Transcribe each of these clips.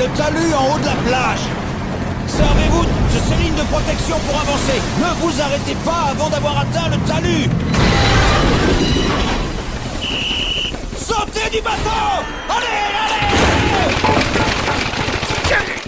le talus en haut de la plage. Servez-vous de ces lignes de protection pour avancer. Ne vous arrêtez pas avant d'avoir atteint le talus. Sautez du bateau Allez, allez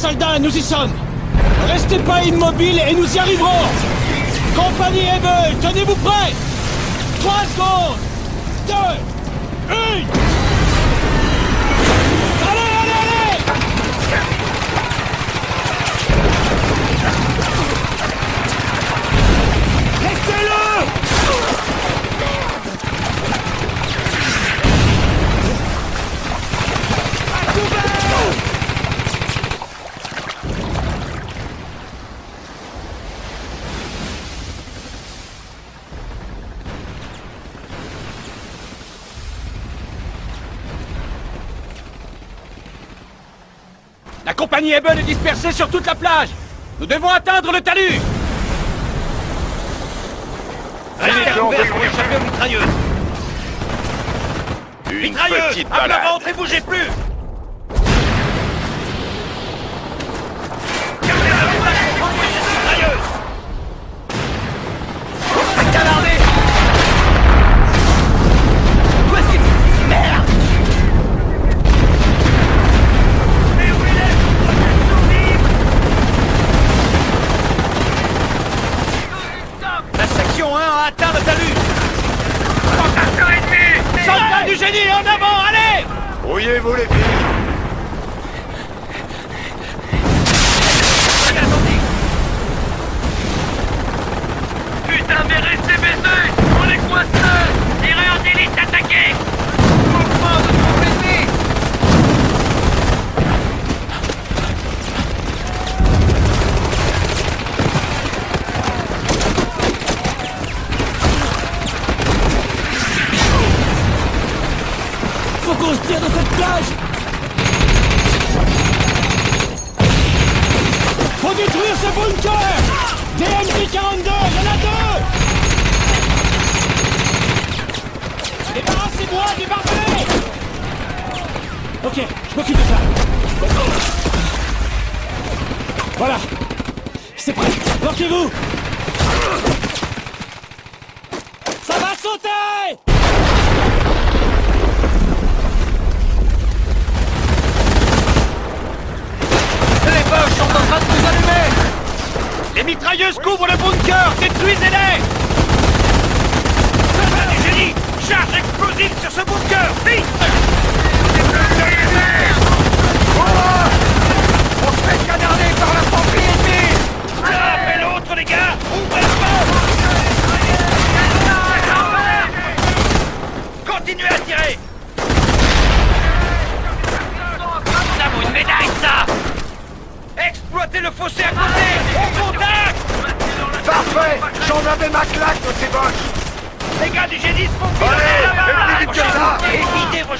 soldats, nous y sommes. Restez pas immobiles et nous y arriverons. Compagnie Hebel, tenez-vous prêts. 3 secondes. 2 1 Danny Eben est dispersé sur toute la plage. Nous devons atteindre le talus. Allez, ouvert pour échapper aux À l'avant, ne bougez plus. Débrouillez-vous les filles.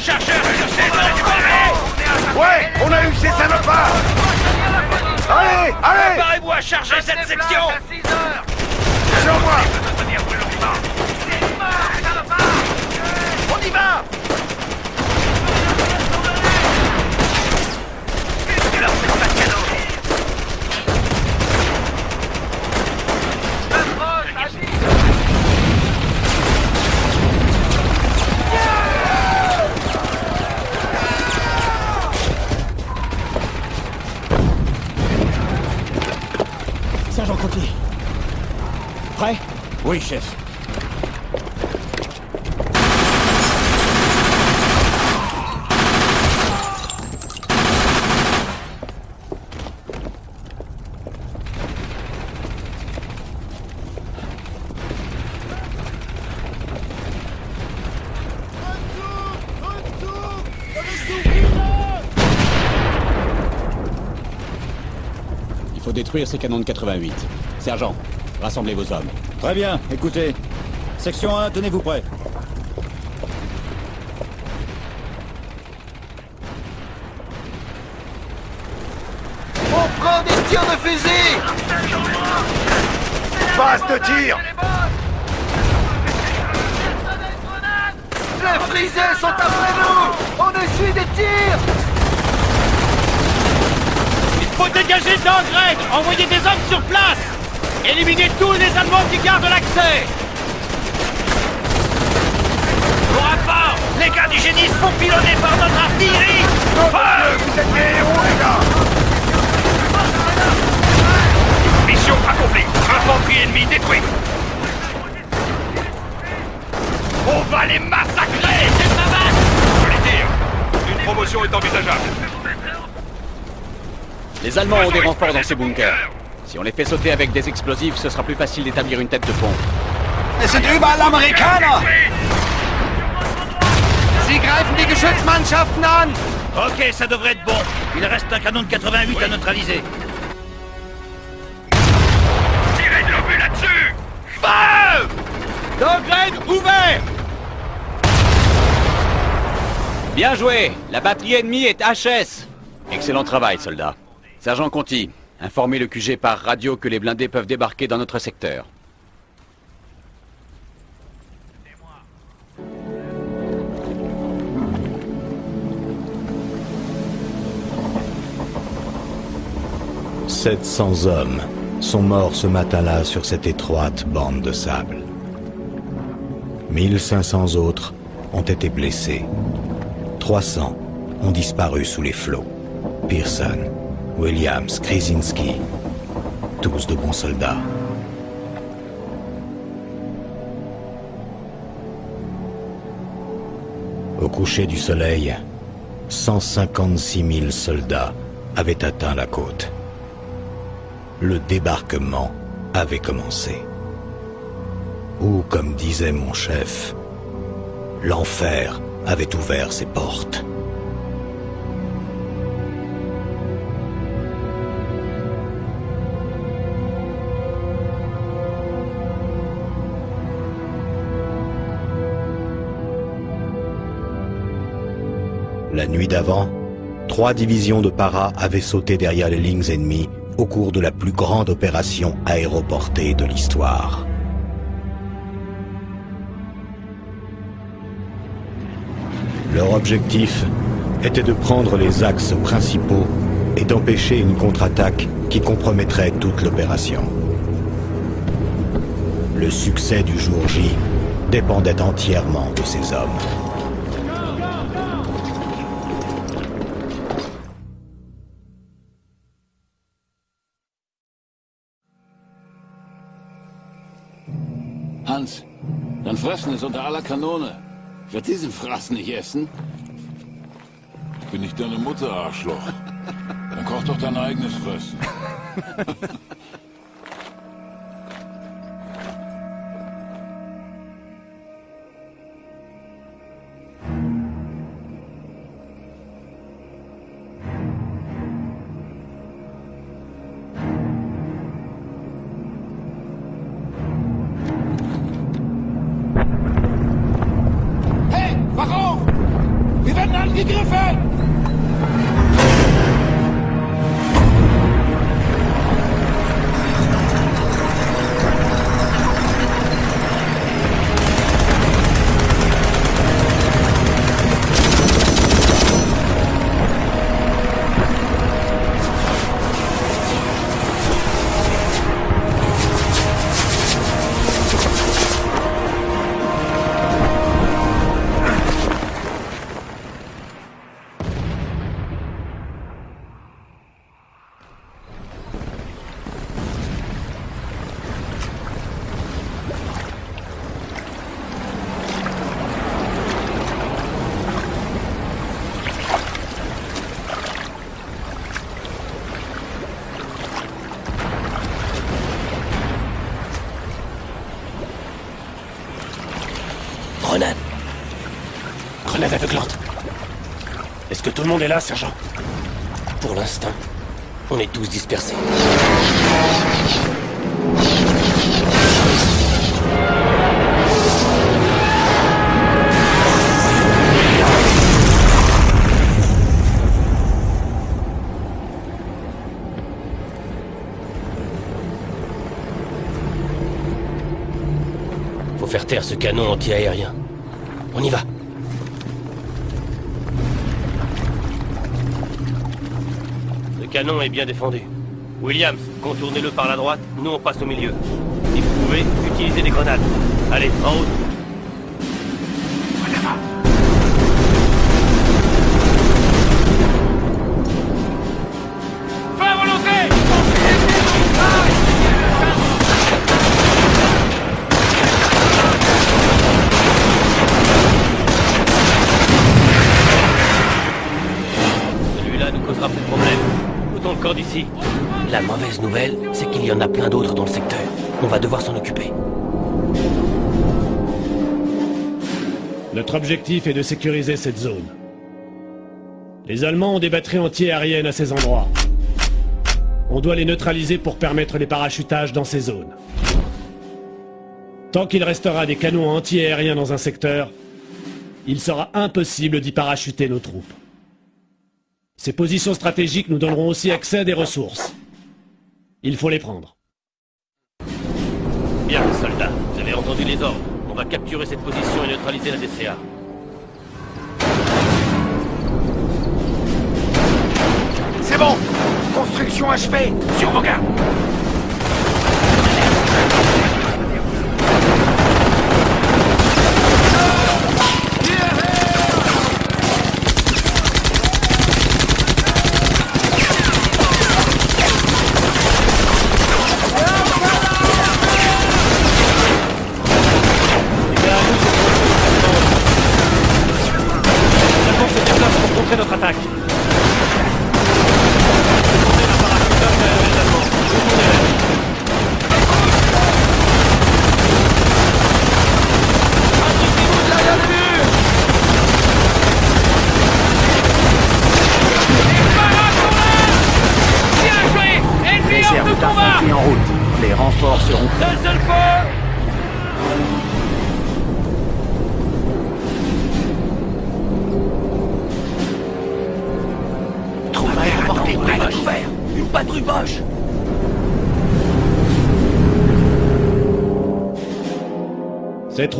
chargeur Ouais, on a eu ces salopards. Allez, allez. Préparez-vous à charger cette section. Sur moi On y va. Sergent Conti. Prêt? Oui, chef. Détruire ces canons de 88. Sergent, rassemblez vos hommes. Très bien, écoutez. Section 1, tenez-vous prêts. On prend des tirs de fusil Base de tir Les frisés sont après nous On essuie des tirs faut dégager d'engrais Envoyer des hommes sur place Éliminez tous les Allemands qui gardent l'accès. Rapport, les gars du génie se font pilonner par notre artillerie. Dieu, vous êtes des héros, les gars Mission accomplie. Infanterie ennemie détruite On va les massacrer. C'est ma Je les tire Une promotion est envisageable Les Allemands ont des renforts dans ces bunkers. Si on les fait sauter avec des explosifs, ce sera plus facile d'établir une tête de pont. Es sind überall Amerikaner! Sie greifen die Geschützmannschaften an! Ok, ça devrait être bon. Il reste un canon de 88 à neutraliser. Tirez de l'obus là-dessus Feu D'engrais ouvert Bien joué La batterie ennemie est HS Excellent travail, soldats. Sergent Conti, informez le QG par radio que les blindés peuvent débarquer dans notre secteur. « 700 hommes sont morts ce matin-là sur cette étroite bande de sable. 1500 autres ont été blessés. 300 ont disparu sous les flots. Pearson, Williams, Krasinski, tous de bons soldats. Au coucher du soleil, 156 000 soldats avaient atteint la côte. Le débarquement avait commencé. Ou, comme disait mon chef, l'enfer avait ouvert ses portes. Nuit d'avant, trois divisions de para avaient sauté derrière les lignes ennemies au cours de la plus grande opération aéroportée de l'histoire. Leur objectif était de prendre les axes principaux et d'empêcher une contre-attaque qui compromettrait toute l'opération. Le succès du jour J dépendait entièrement de ces hommes. Dann fressen es unter aller Kanone. Ich werde diesen Fraß nicht essen. Bin ich deine Mutter, Arschloch? Dann koch doch dein eigenes Fressen. tout le monde est là, sergent Pour l'instant, on est tous dispersés. Faut faire taire ce canon anti-aérien. On y va. Canon est bien défendu. Williams, contournez-le par la droite, nous on passe au milieu. Si vous pouvez, utilisez des grenades. Allez, en route. Objectif est de sécuriser cette zone. Les Allemands ont des batteries anti-aériennes à ces endroits. On doit les neutraliser pour permettre les parachutages dans ces zones. Tant qu'il restera des canons anti-aériens dans un secteur, il sera impossible d'y parachuter nos troupes. Ces positions stratégiques nous donneront aussi accès à des ressources. Il faut les prendre. Bien, soldats, vous avez entendu les ordres. On va capturer cette position et neutraliser la DCA. C'est bon. Construction achevée. Sur vos gardes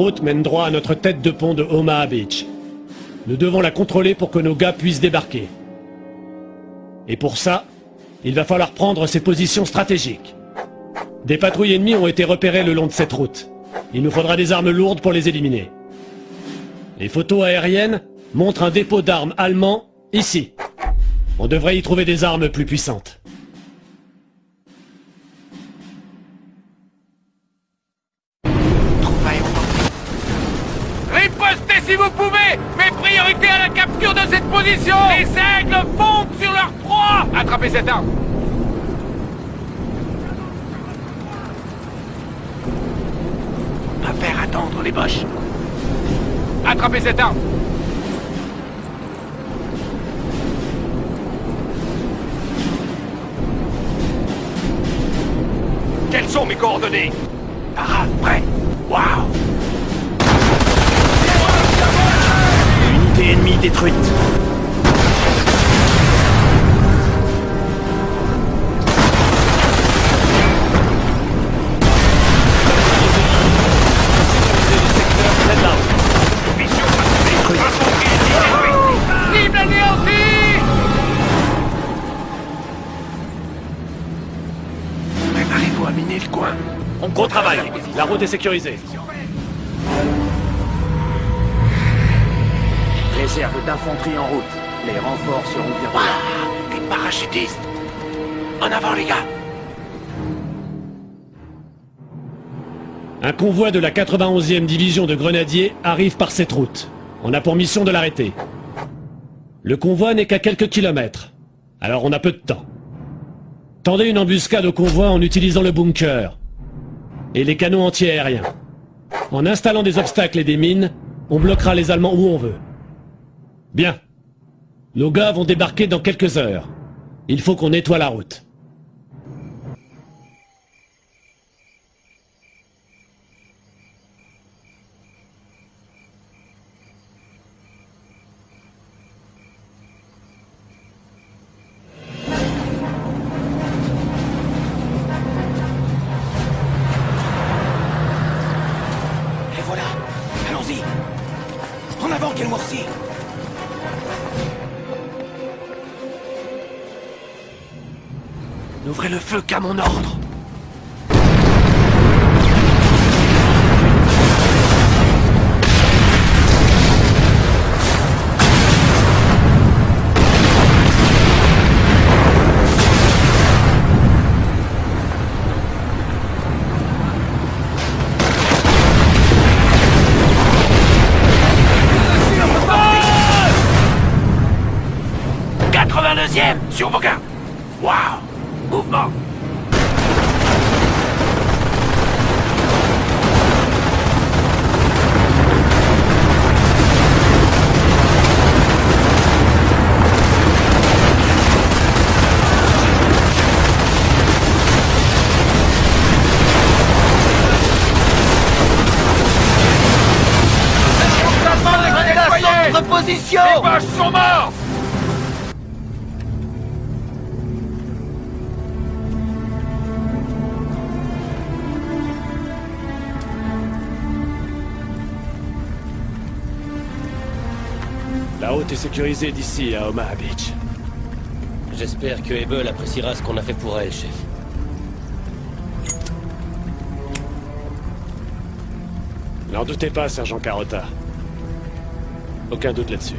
route mène droit à notre tête de pont de Omaha Beach. Nous devons la contrôler pour que nos gars puissent débarquer. Et pour ça, il va falloir prendre ces positions stratégiques. Des patrouilles ennemies ont été repérées le long de cette route. Il nous faudra des armes lourdes pour les éliminer. Les photos aériennes montrent un dépôt d'armes allemand ici. On devrait y trouver des armes plus puissantes. Les aigles fondent sur leur proie Attrapez cette arme Pas faire attendre les boches. Attrapez cette arme Quelles sont mes coordonnées? Parade, prêt. Waouh Unité ennemie détruite. La route est sécurisée. Réserve d'infanterie en route. Les renforts seront bientôt là. Les parachutistes En avant, les gars Un convoi de la 91e division de grenadiers arrive par cette route. On a pour mission de l'arrêter. Le convoi n'est qu'à quelques kilomètres. Alors on a peu de temps. Tendez une embuscade au convoi en utilisant le bunker. Et les canons anti-aériens. En installant des obstacles et des mines, on bloquera les Allemands où on veut. Bien. Nos gars vont débarquer dans quelques heures. Il faut qu'on nettoie la route. Qu'à mon ordre « 82e Sur vos gardes Waouh Mouvement Position Les vaches sont morts La route est sécurisée d'ici à Omaha Beach. J'espère que Ebel appréciera ce qu'on a fait pour elle, chef. N'en doutez pas, Sergent Carota. Aucun doute là-dessus.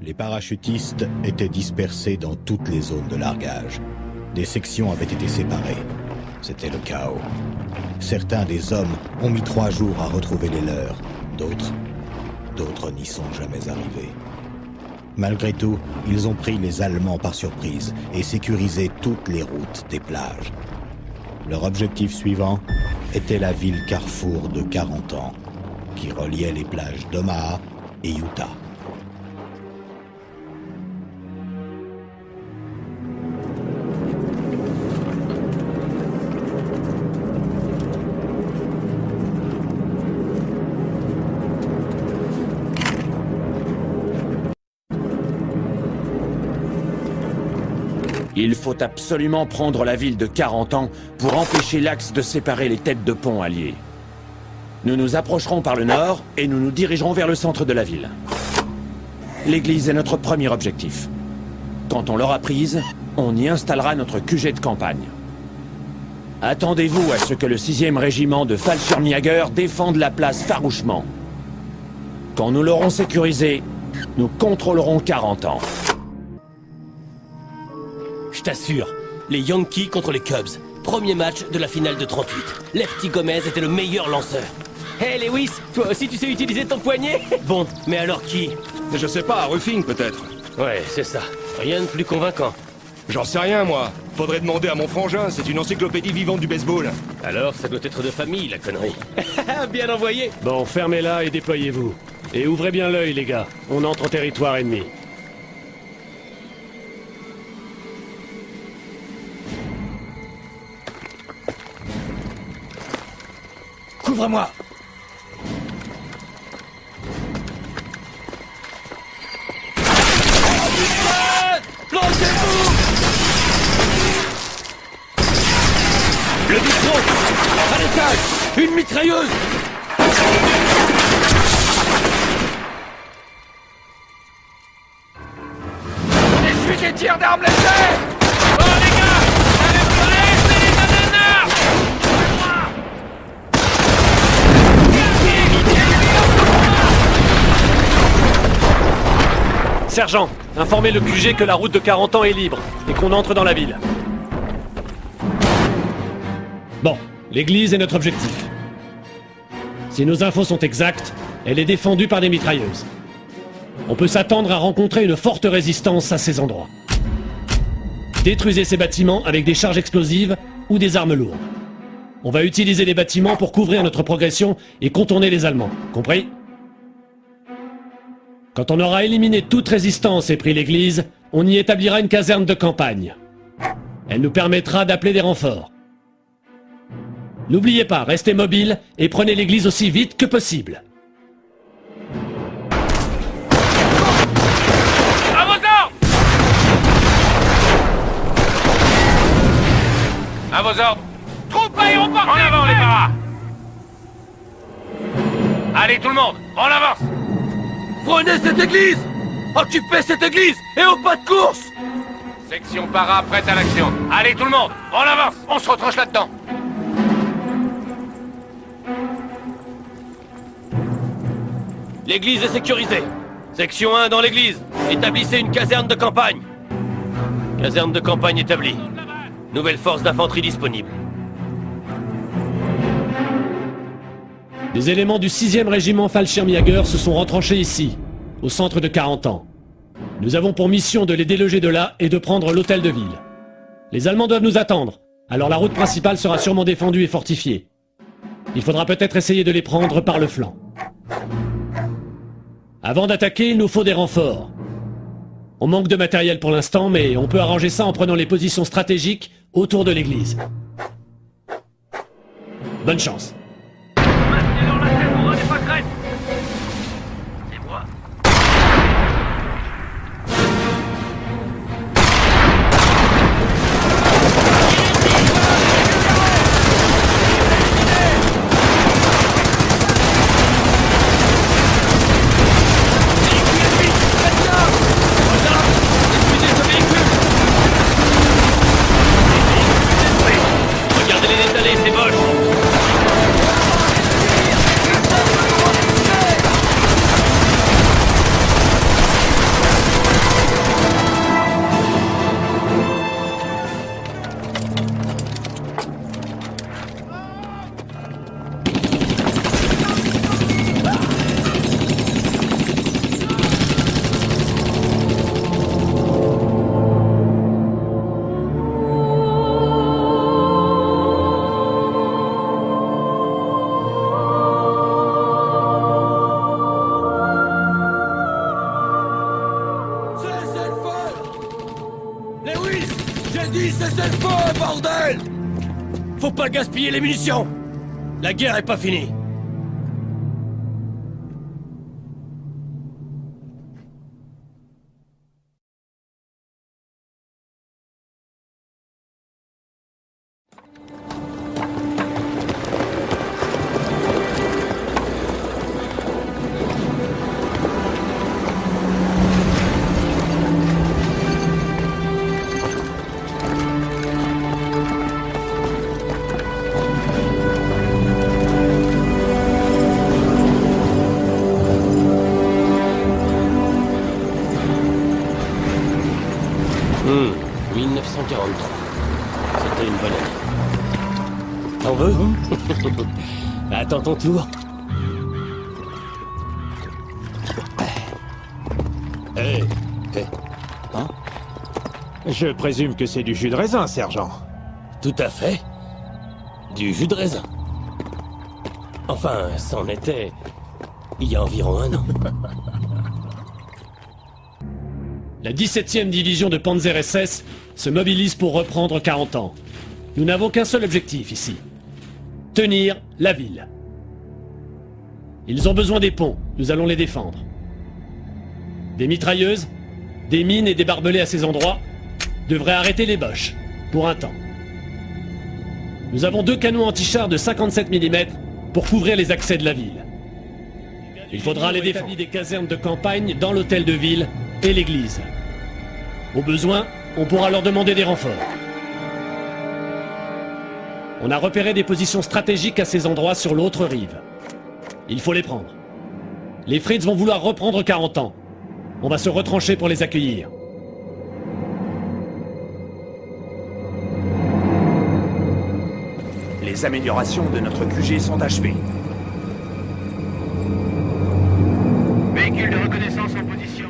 Les parachutistes étaient dispersés dans toutes les zones de largage. Des sections avaient été séparées. C'était le chaos. Certains des hommes ont mis trois jours à retrouver les leurs. D'autres, d'autres n'y sont jamais arrivés. Malgré tout, ils ont pris les Allemands par surprise et sécurisé toutes les routes des plages. Leur objectif suivant était la ville carrefour de 40 ans, qui reliait les plages d'Omaha et Utah. Faut absolument prendre la ville de 40 ans pour empêcher l'axe de séparer les têtes de pont alliées. Nous nous approcherons par le nord et nous nous dirigerons vers le centre de la ville. L'église est notre premier objectif. Quand on l'aura prise, on y installera notre QG de campagne. Attendez-vous à ce que le 6e régiment de Fallschirmjäger défende la place farouchement. Quand nous l'aurons sécurisée, nous contrôlerons 40 ans. Je t'assure, les Yankees contre les Cubs. Premier match de la finale de 38. Lefty Gomez était le meilleur lanceur. Hé Lewis, toi aussi tu sais utiliser ton poignet? Bon, mais alors qui? Je sais pas, Ruffing peut-être. Ouais, c'est ça. Rien de plus convaincant. J'en sais rien, moi. Faudrait demander à mon frangin, c'est une encyclopédie vivante du baseball. Alors, ça doit être de famille, la connerie. bien envoyé Bon, fermez-la et déployez-vous. Et ouvrez bien l'œil, les gars. On entre en territoire ennemi. Couvre-moi Le micro À l'étage. Une mitrailleuse. Je suis des tirs d'armes légères Sergent, informez le QG que la route de 40 ans est libre et qu'on entre dans la ville. Bon, l'église est notre objectif. Si nos infos sont exactes, elle est défendue par des mitrailleuses. On peut s'attendre à rencontrer une forte résistance à ces endroits. Détruisez ces bâtiments avec des charges explosives ou des armes lourdes. On va utiliser les bâtiments pour couvrir notre progression et contourner les Allemands. Compris? Quand on aura éliminé toute résistance et pris l'église, on y établira une caserne de campagne. Elle nous permettra d'appeler des renforts. N'oubliez pas, restez mobile et prenez l'église aussi vite que possible. À vos ordres À vos ordres Troupes aéroportées En avant, les paras Allez, tout le monde, en avance Prenez cette église Occupez cette église et au pas de course Section para prête à l'action. Allez, tout le monde, en avance On se retranche là-dedans L'église est sécurisée. Section 1 dans l'église. Établissez une caserne de campagne. Caserne de campagne établie. Nouvelle force d'infanterie disponible. Des éléments du 6e régiment Fallschirmjäger se sont retranchés ici, au centre de 40 ans. Nous avons pour mission de les déloger de là et de prendre l'hôtel de ville. Les Allemands doivent nous attendre, alors la route principale sera sûrement défendue et fortifiée. Il faudra peut-être essayer de les prendre par le flanc. Avant d'attaquer, il nous faut des renforts. On manque de matériel pour l'instant, mais on peut arranger ça en prenant les positions stratégiques autour de l'église. Bonne chance. 若い Les munitions. La guerre est pas finie Attends ton tour. Hé, hé. Hein? Je présume que c'est du jus de raisin, sergent. Tout à fait. Du jus de raisin. Enfin, c'en était il y a environ un an. La 17e division de Panzer SS se mobilise pour reprendre 40 ans. Nous n'avons qu'un seul objectif ici. Tenir la ville. Ils ont besoin des ponts, nous allons les défendre. Des mitrailleuses, des mines et des barbelés à ces endroits devraient arrêter les boches, pour un temps. Nous avons deux canons anti-chars de 57 mm pour couvrir les accès de la ville. Il faudra les défendre des casernes de campagne dans l'hôtel de ville et l'église. Au besoin, on pourra leur demander des renforts. On a repéré des positions stratégiques à ces endroits sur l'autre rive. Il faut les prendre. Les Fritz vont vouloir reprendre 40 ans. On va se retrancher pour les accueillir. Les améliorations de notre QG sont achevées. véhicule de reconnaissance en position.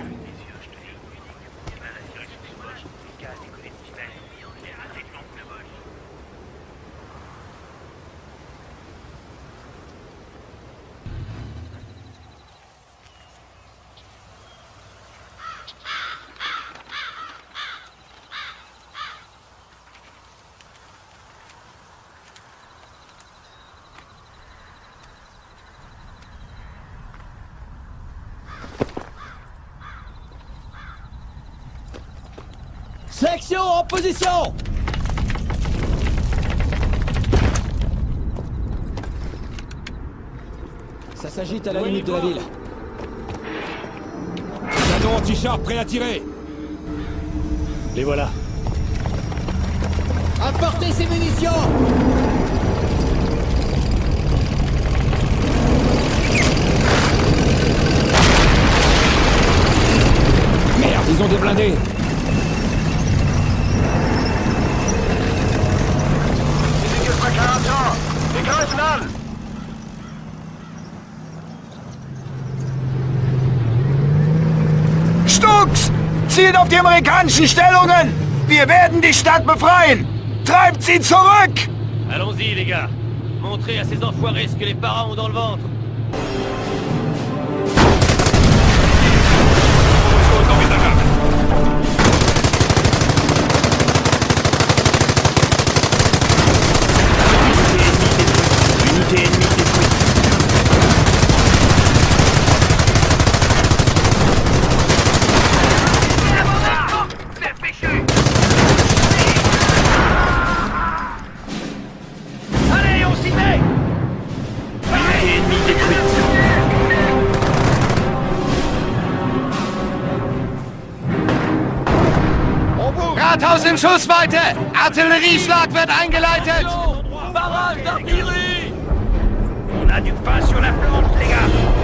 Section en position Ça s'agite à la limite de la ville. Canon anti-char prêt à tirer. Les voilà. Apportez ces munitions. Merde, ils ont des blindés Stux! Zielt auf die amerikanischen Stellungen! Wir werden die Stadt befreien! Treibt sie zurück! Allons-y, les gars. Montrez à ces enfoirés ce que les parents ont dans le ventre. Schussweite! Artillerieschlag wird eingeleitet! On a du pain sur la planche, les gars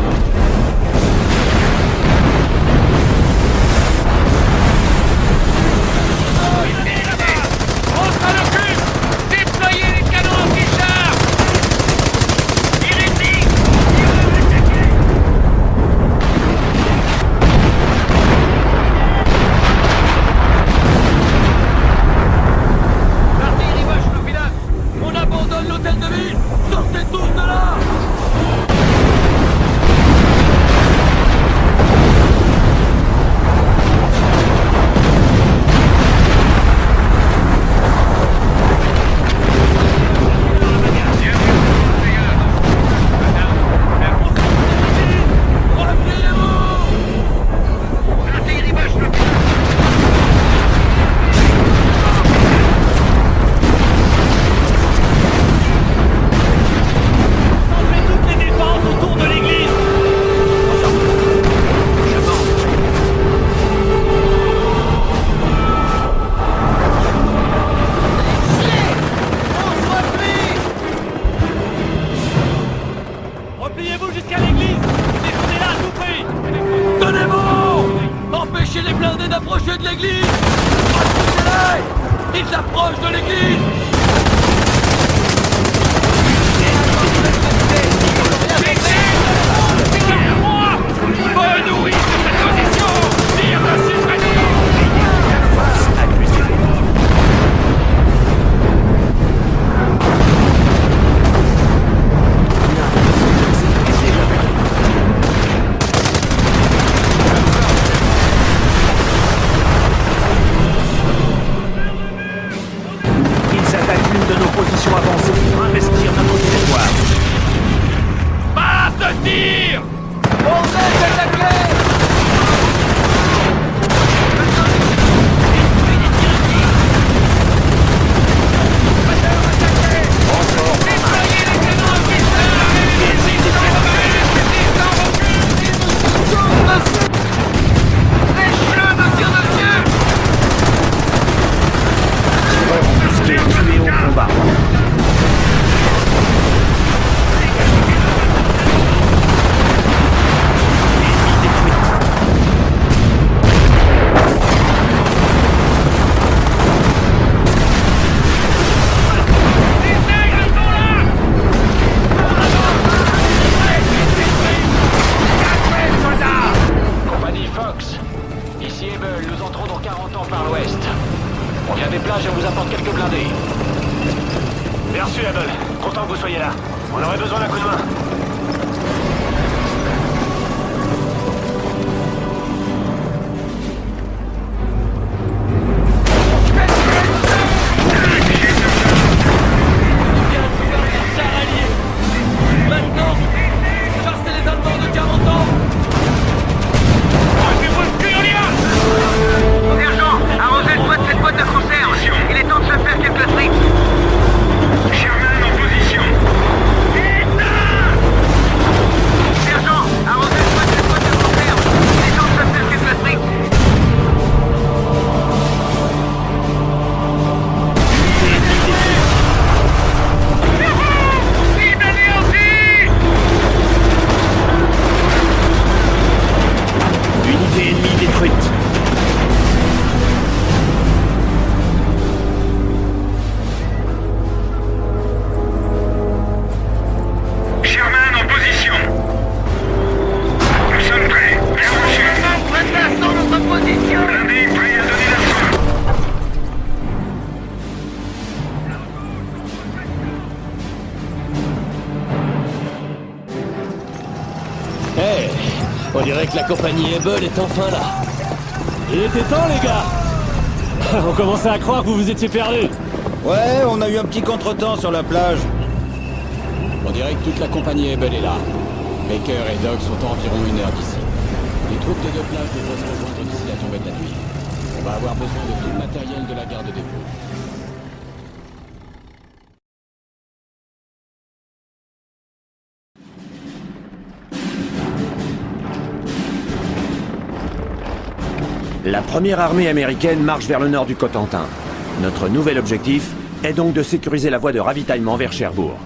compagnie Able est enfin là. Il était temps, les gars On commençait à croire que vous vous étiez perdus. Ouais, on a eu un petit contretemps sur la plage. On dirait que toute la compagnie Able est là. Baker et Doug sont à environ une heure d'ici. Les troupes des deux plages devraient se rejoindre d'ici la tombée de la nuit. On va avoir besoin de tout le matériel de la garde des ponts. La première armée américaine marche vers le nord du Cotentin. Notre nouvel objectif est donc de sécuriser la voie de ravitaillement vers Cherbourg.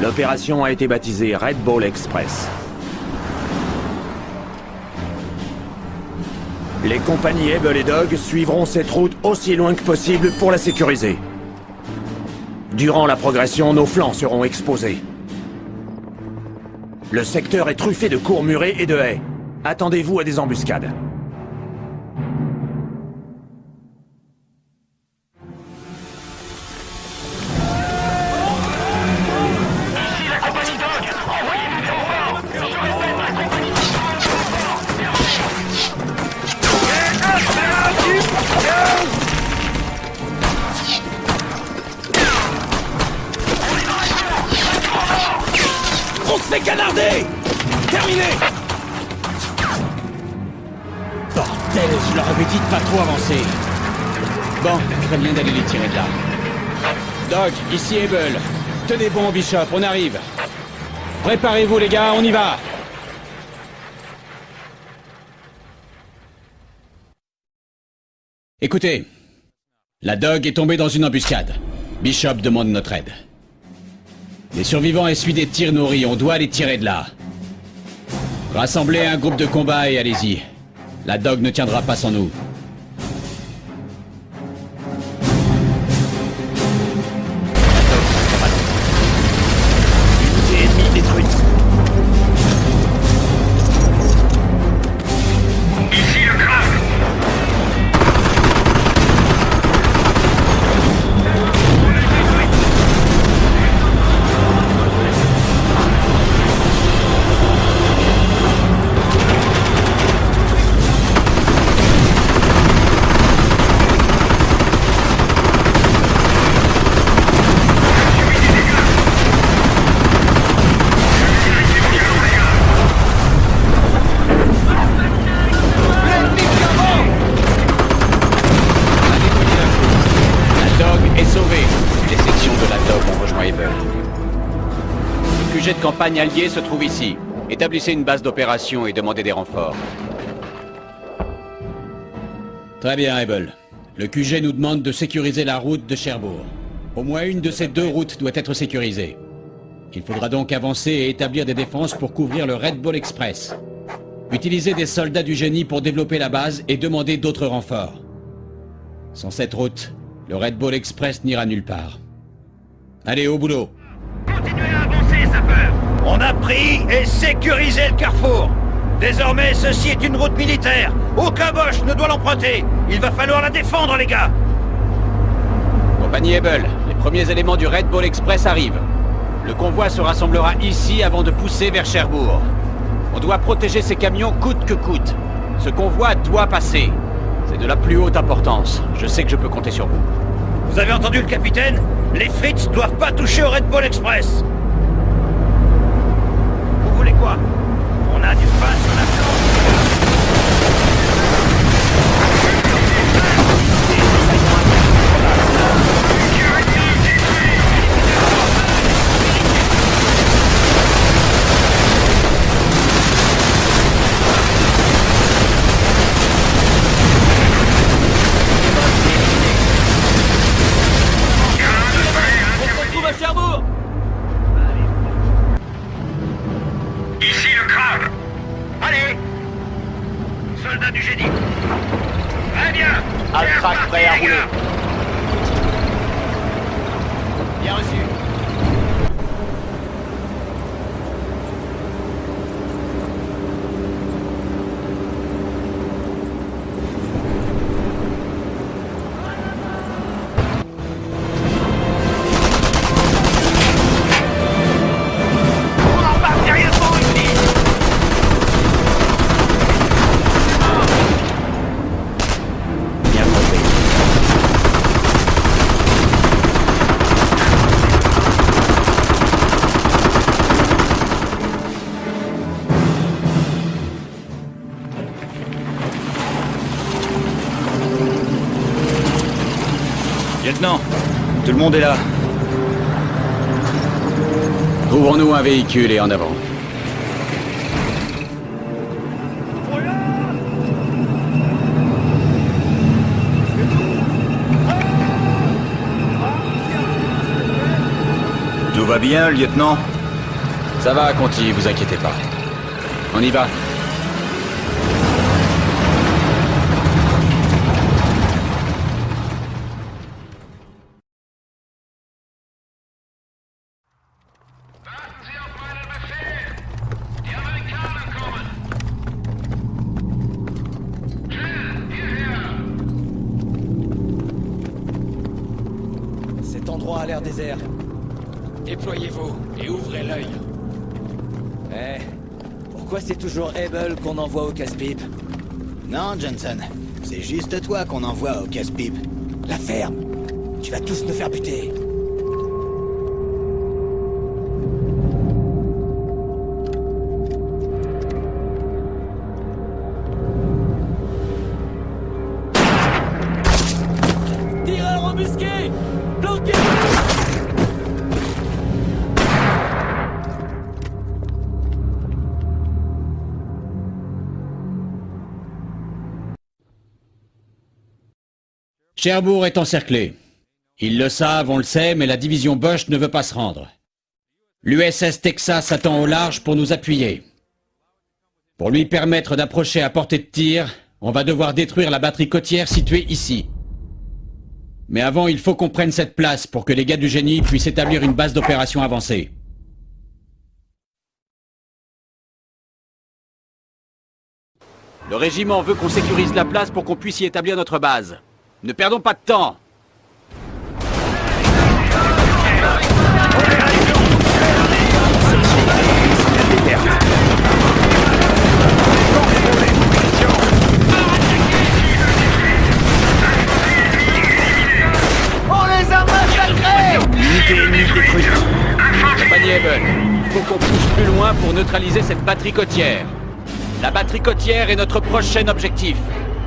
L'opération a été baptisée Red Ball Express. Les compagnies Able et Dog suivront cette route aussi loin que possible pour la sécuriser. Durant la progression, nos flancs seront exposés. Le secteur est truffé de cours murés et de haies. Attendez-vous à des embuscades. Tenez bon, Bishop, on arrive. Préparez-vous les gars, on y va Écoutez, la Dog est tombée dans une embuscade. Bishop demande notre aide. Les survivants essuient des tirs nourris, on doit les tirer de là. Rassemblez un groupe de combat et allez-y. La Dog ne tiendra pas sans nous. QG de campagne allié se trouve ici. Établissez une base d'opération et demandez des renforts. Très bien, Able. Le QG nous demande de sécuriser la route de Cherbourg. Au moins une de ces deux routes doit être sécurisée. Il faudra donc avancer et établir des défenses pour couvrir le Red Bull Express. Utilisez des soldats du génie pour développer la base et demander d'autres renforts. Sans cette route, le Red Bull Express n'ira nulle part. Allez, au boulot Continuez à avancer, sapeur On a pris et sécurisé le carrefour Désormais, ceci est une route militaire Aucun Bosch ne doit l'emprunter Il va falloir la défendre, les gars Compagnie Able, les premiers éléments du Red Bull Express arrivent. Le convoi se rassemblera ici avant de pousser vers Cherbourg. On doit protéger ces camions coûte que coûte. Ce convoi doit passer. C'est de la plus haute importance. Je sais que je peux compter sur vous. Vous avez entendu le capitaine? Les Fritz doivent pas toucher au Red Bull Express On a du pain sur la monde est là. Trouvons-nous un véhicule et en avant. Tout va bien, lieutenant? Ça va, Conti, vous inquiétez pas. On y va. Abel qu'on envoie au casse-pipe Non, Johnson. C'est juste toi qu'on envoie au casse-pipe. La ferme Tu vas tous nous faire buter Cherbourg est encerclé. Ils le savent, on le sait, mais la division Bosch ne veut pas se rendre. L'USS Texas attend au large pour nous appuyer. Pour lui permettre d'approcher à portée de tir, on va devoir détruire la batterie côtière située ici. Mais avant, il faut qu'on prenne cette place pour que les gars du génie puissent établir une base d'opération avancée. Le régiment veut qu'on sécurise la place pour qu'on puisse y établir notre base. Ne perdons pas de temps il faut qu'on pousse plus loin pour neutraliser cette batterie côtière. La batterie côtière est notre prochain objectif.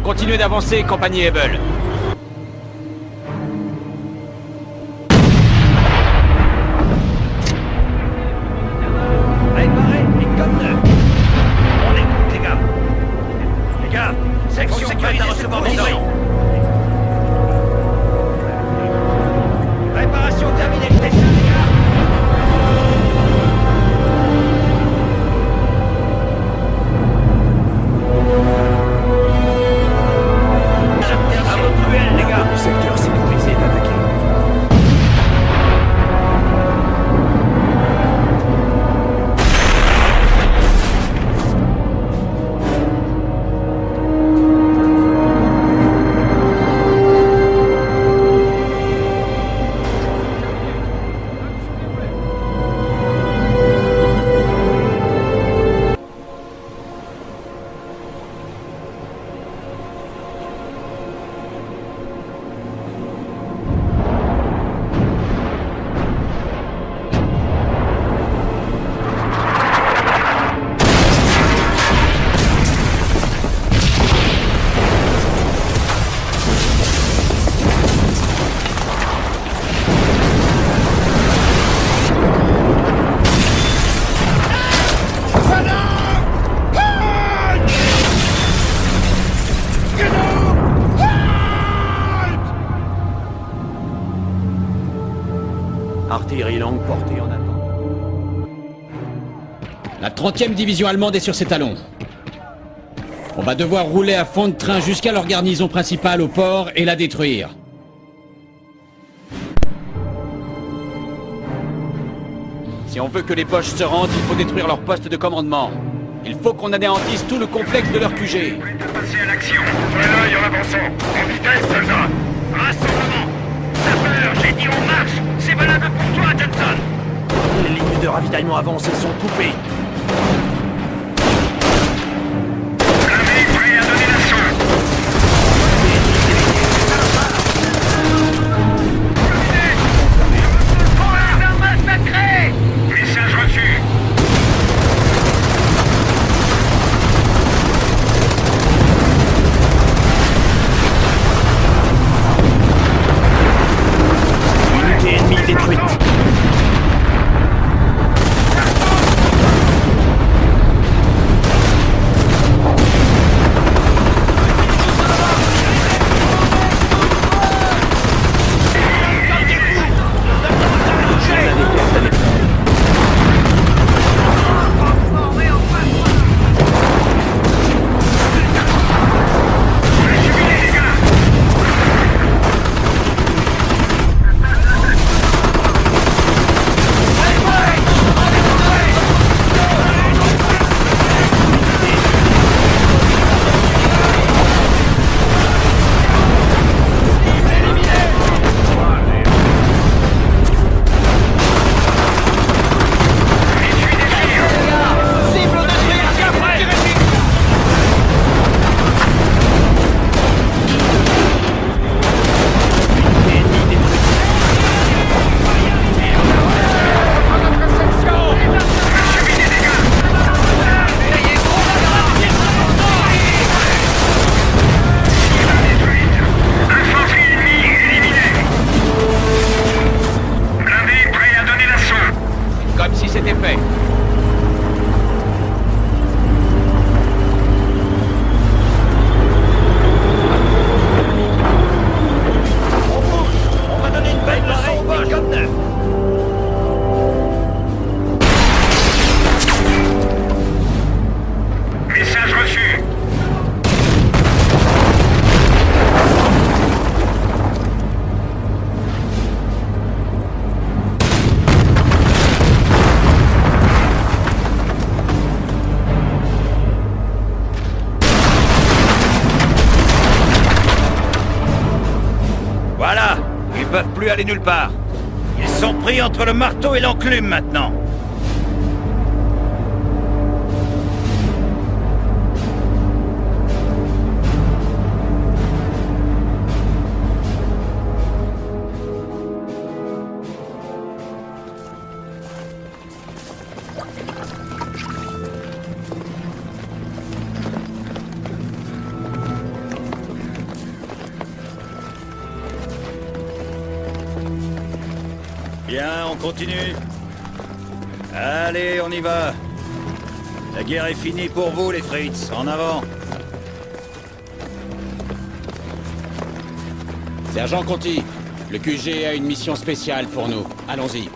Continuez d'avancer, compagnie Ebel. Section sécurisée à recevoir des ordres. Préparation terminée, je 5e division allemande est sur ses talons. On va devoir rouler à fond de train jusqu'à leur garnison principale au port et la détruire. Si on veut que les Boches se rendent, il faut détruire leur poste de commandement. Il faut qu'on anéantisse tout le complexe de leur QG. Passer à l'action. l'œil en avançant. En vitesse. Rassemblement. Sapeur, j'ai dit on marche. C'est valable pour toi, Johnson. Les lignes de ravitaillement avancent avancées sont coupées. Aller nulle part. Ils sont pris entre le marteau et l'enclume maintenant. Bien, on continue. Allez, on y va. La guerre est finie pour vous, les Fritz. En avant. Sergent Conti, le QG a une mission spéciale pour nous. Allons-y.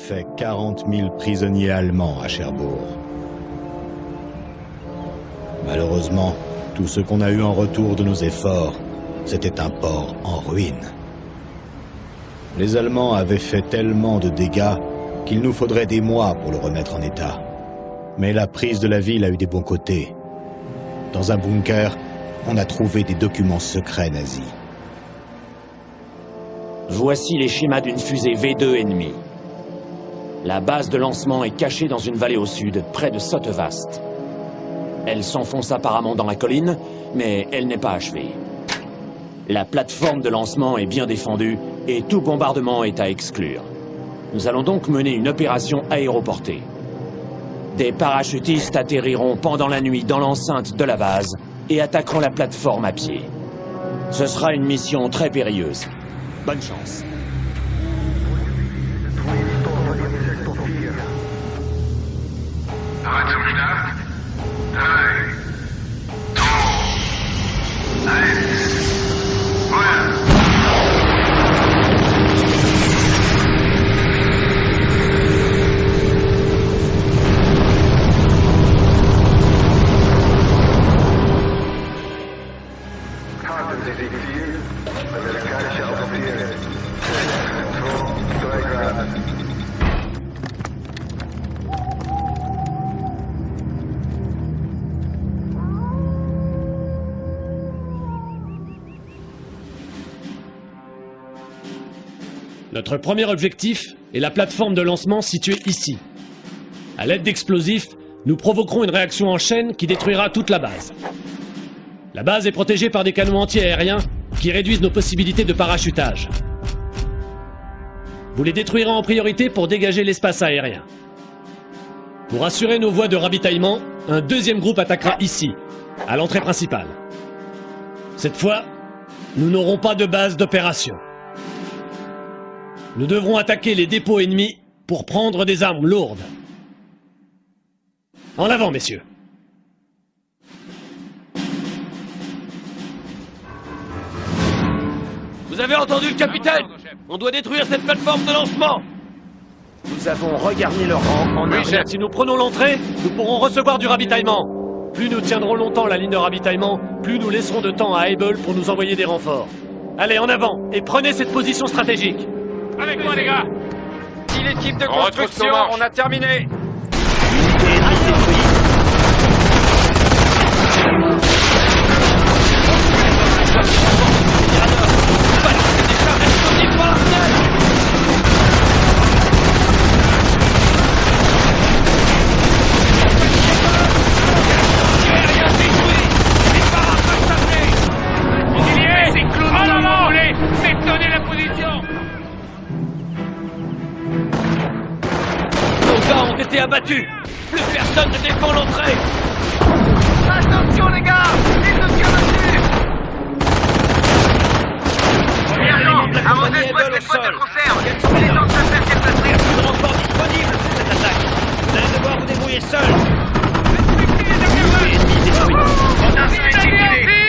Fait 40 000 prisonniers allemands à Cherbourg. Malheureusement, tout ce qu'on a eu en retour de nos efforts, c'était un port en ruine. Les Allemands avaient fait tellement de dégâts qu'il nous faudrait des mois pour le remettre en état. Mais la prise de la ville a eu des bons côtés. Dans un bunker, on a trouvé des documents secrets nazis. Voici les schémas d'une fusée V2 ennemie. La base de lancement est cachée dans une vallée au sud, près de Sottevast. Elle s'enfonce apparemment dans la colline, mais elle n'est pas achevée. La plateforme de lancement est bien défendue et tout bombardement est à exclure. Nous allons donc mener une opération aéroportée. Des parachutistes atterriront pendant la nuit dans l'enceinte de la base et attaqueront la plateforme à pied. Ce sera une mission très périlleuse. Bonne chance. Bereits am Start? 3, 2, 1. Notre premier objectif est la plateforme de lancement située ici. À l'aide d'explosifs, nous provoquerons une réaction en chaîne qui détruira toute la base. La base est protégée par des canons anti-aériens qui réduisent nos possibilités de parachutage. Vous les détruirez en priorité pour dégager l'espace aérien. Pour assurer nos voies de ravitaillement, un deuxième groupe attaquera ici, à l'entrée principale. Cette fois, nous n'aurons pas de base d'opération. Nous devrons attaquer les dépôts ennemis pour prendre des armes lourdes. En avant, messieurs. Vous avez entendu le capitaine? On doit détruire cette plateforme de lancement Nous avons regagné le rang en Oui. Si nous prenons l'entrée, nous pourrons recevoir du ravitaillement. Plus nous tiendrons longtemps la ligne de ravitaillement, plus nous laisserons de temps à Able pour nous envoyer des renforts. Allez, en avant, et prenez cette position stratégique. Avec moi, les gars. Si l'équipe de On construction, marches. on a terminé abattus Plus personne ne défend l'entrée. Attention les gars Ils nous tirent dessus. À vos Able au sol. Quels sont les temps de se faire déplacer Il n'y a plus de renfort disponible pour cette attaque. Vous allez devoir vous débrouiller seul. Unité ennemie détruite Attention exécuté Terminé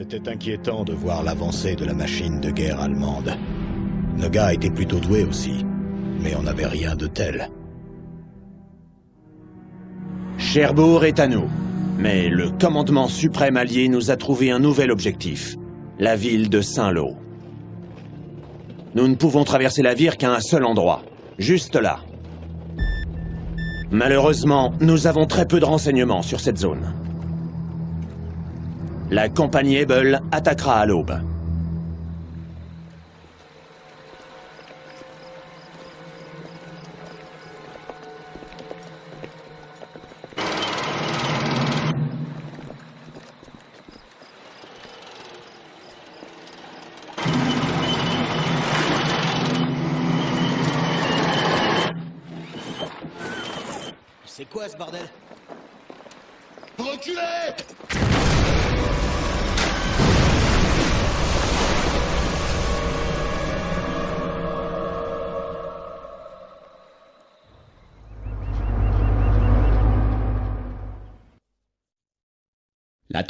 C'était inquiétant de voir l'avancée de la machine de guerre allemande. Nos gars étaient plutôt doués aussi, mais on n'avait rien de tel. Cherbourg est à nous. Mais le commandement suprême allié nous a trouvé un nouvel objectif. La ville de Saint-Lô. Nous ne pouvons traverser la Vire qu'à un seul endroit. Juste là. Malheureusement, nous avons très peu de renseignements sur cette zone. La compagnie Ebel attaquera à l'aube.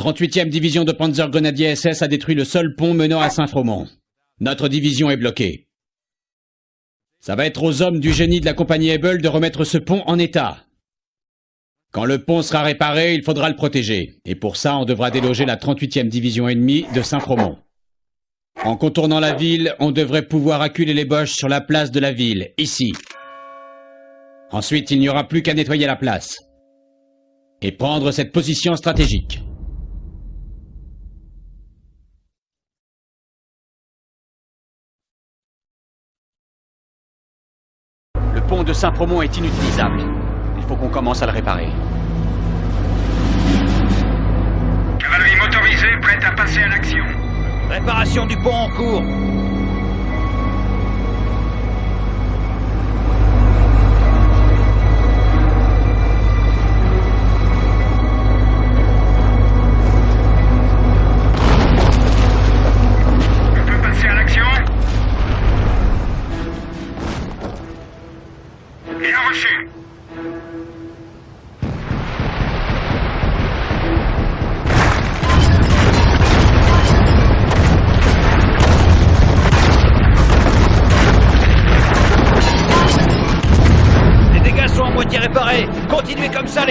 38e division de Panzergrenadier SS a détruit le seul pont menant à Saint-Fromont. Notre division est bloquée. Ça va être aux hommes du génie de la compagnie Ebel de remettre ce pont en état. Quand le pont sera réparé, il faudra le protéger. Et pour ça, on devra déloger la 38e division ennemie de Saint-Fromont. En contournant la ville, on devrait pouvoir acculer les Boches sur la place de la ville, ici. Ensuite, il n'y aura plus qu'à nettoyer la place. Et prendre cette position stratégique. Pont de Saint-Promont est inutilisable. Il faut qu'on commence à le réparer. Cavalerie motorisée prête à passer à l'action. Réparation du pont en cours.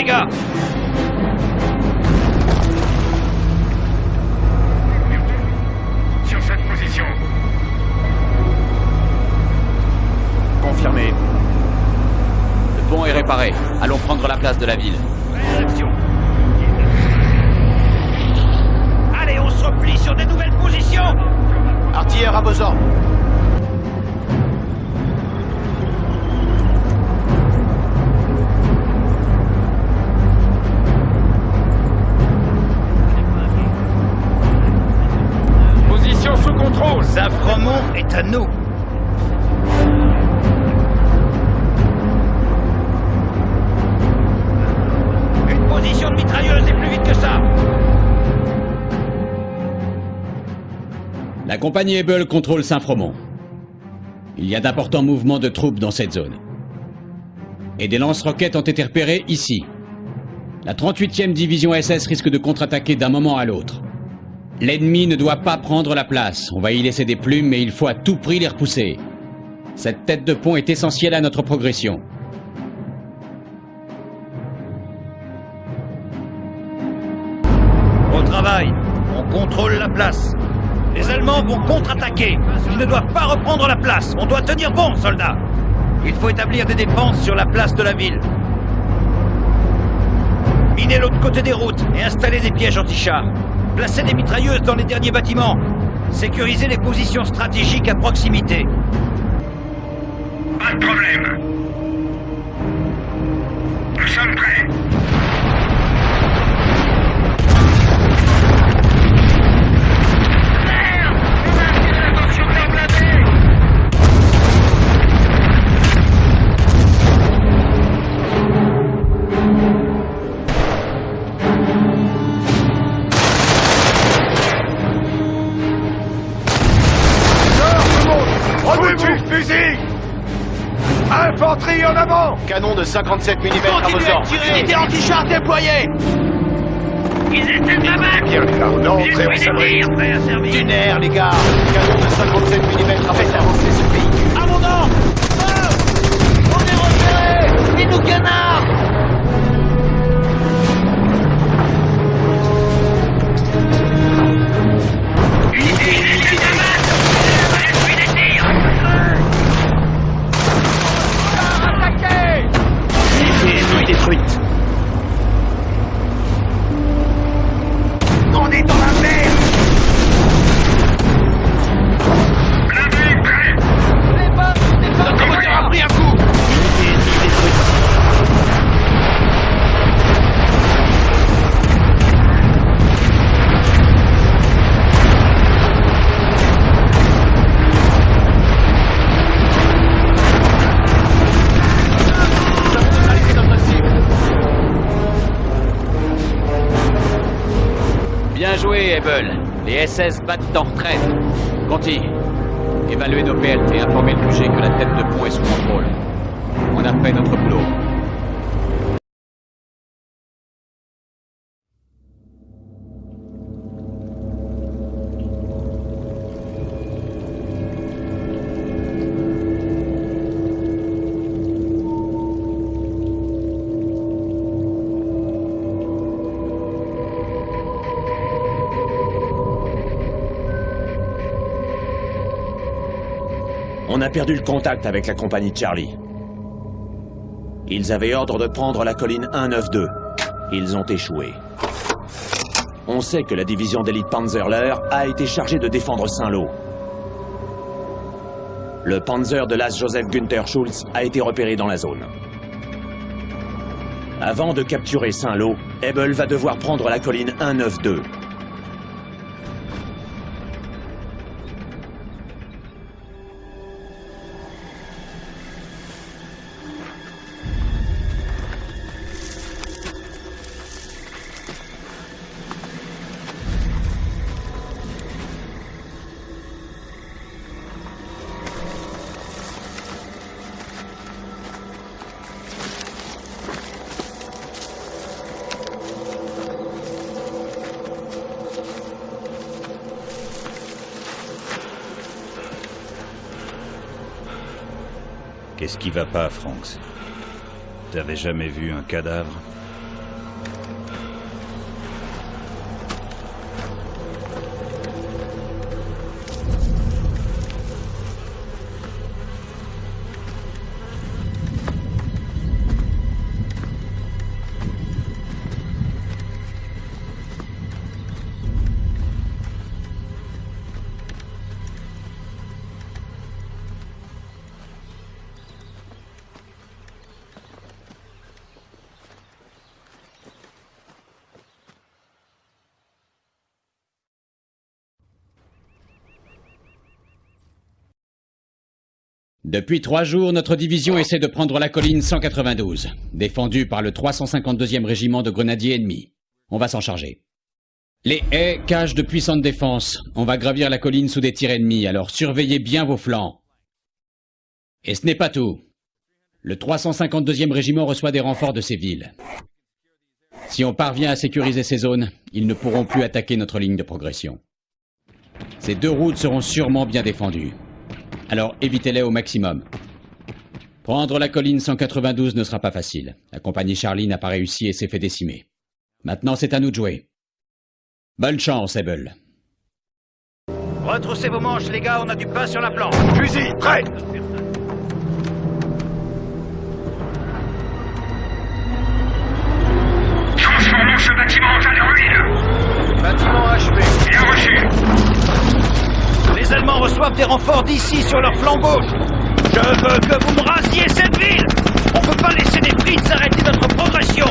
Gars. Sur cette position. Confirmé. Le pont est réparé. Allons prendre la place de la ville. Réaction. Allez, on se replie sur des nouvelles positions. Artilleurs à vos ordres. La compagnie Ebel contrôle Saint-Fromont. Il y a d'importants mouvements de troupes dans cette zone. Et des lance-roquettes ont été repérés ici. La 38e division SS risque de contre-attaquer d'un moment à l'autre. L'ennemi ne doit pas prendre la place. On va y laisser des plumes, mais il faut à tout prix les repousser. Cette tête de pont est essentielle à notre progression. contrôle la place. Les Allemands vont contre-attaquer. Ils ne doivent pas reprendre la place. On doit tenir bon, soldats. Il faut établir des défenses sur la place de la ville. Minez l'autre côté des routes et installer des pièges anti-chars. Placez des mitrailleuses dans les derniers bâtiments. Sécurisez les positions stratégiques à proximité. Pas de problème. Nous sommes prêts. Canon de 57 mm à vos ordres. Unité anti-char déployée Ils essaient de la Bien les gars, on est entré, on s'abrite. Dunaire, les gars Canon de 57 mm à faire avancer ce véhicule. À mon ordre On est repérés Ils nous canardent Les SS battent en retraite. Conti, évaluez nos PLT et informez le QG que la tête de pont est sous contrôle. On a fait notre boulot. A perdu le contact avec la compagnie Charlie. Ils avaient ordre de prendre la colline 192. Ils ont échoué. On sait que la division d'élite Panzerler a été chargée de défendre Saint-Lô. Le Panzer de l'as Joseph Günther Schulz a été repéré dans la zone. Avant de capturer Saint-Lô, Ebel va devoir prendre la colline 192. Qui va pas, Franks. T'avais jamais vu un cadavre Depuis trois jours, notre division essaie de prendre la colline 192, défendue par le 352e régiment de grenadiers ennemis. On va s'en charger. Les haies cachent de puissantes défenses. On va gravir la colline sous des tirs ennemis, alors surveillez bien vos flancs. Et ce n'est pas tout. Le 352e régiment reçoit des renforts de ces villes. Si on parvient à sécuriser ces zones, ils ne pourront plus attaquer notre ligne de progression. Ces deux routes seront sûrement bien défendues. Alors évitez-les au maximum. Prendre la colline 192 ne sera pas facile. La compagnie Charlie n'a pas réussi et s'est fait décimer. Maintenant, c'est à nous de jouer. Bonne chance, Ebel. Retroussez vos manches, les gars, on a du pain sur la planche. Fusil, prêt reçoivent des renforts d'ici sur leur flanc gauche. Je veux que vous me rasiez cette ville. On peut pas laisser des Fritz arrêter notre progression.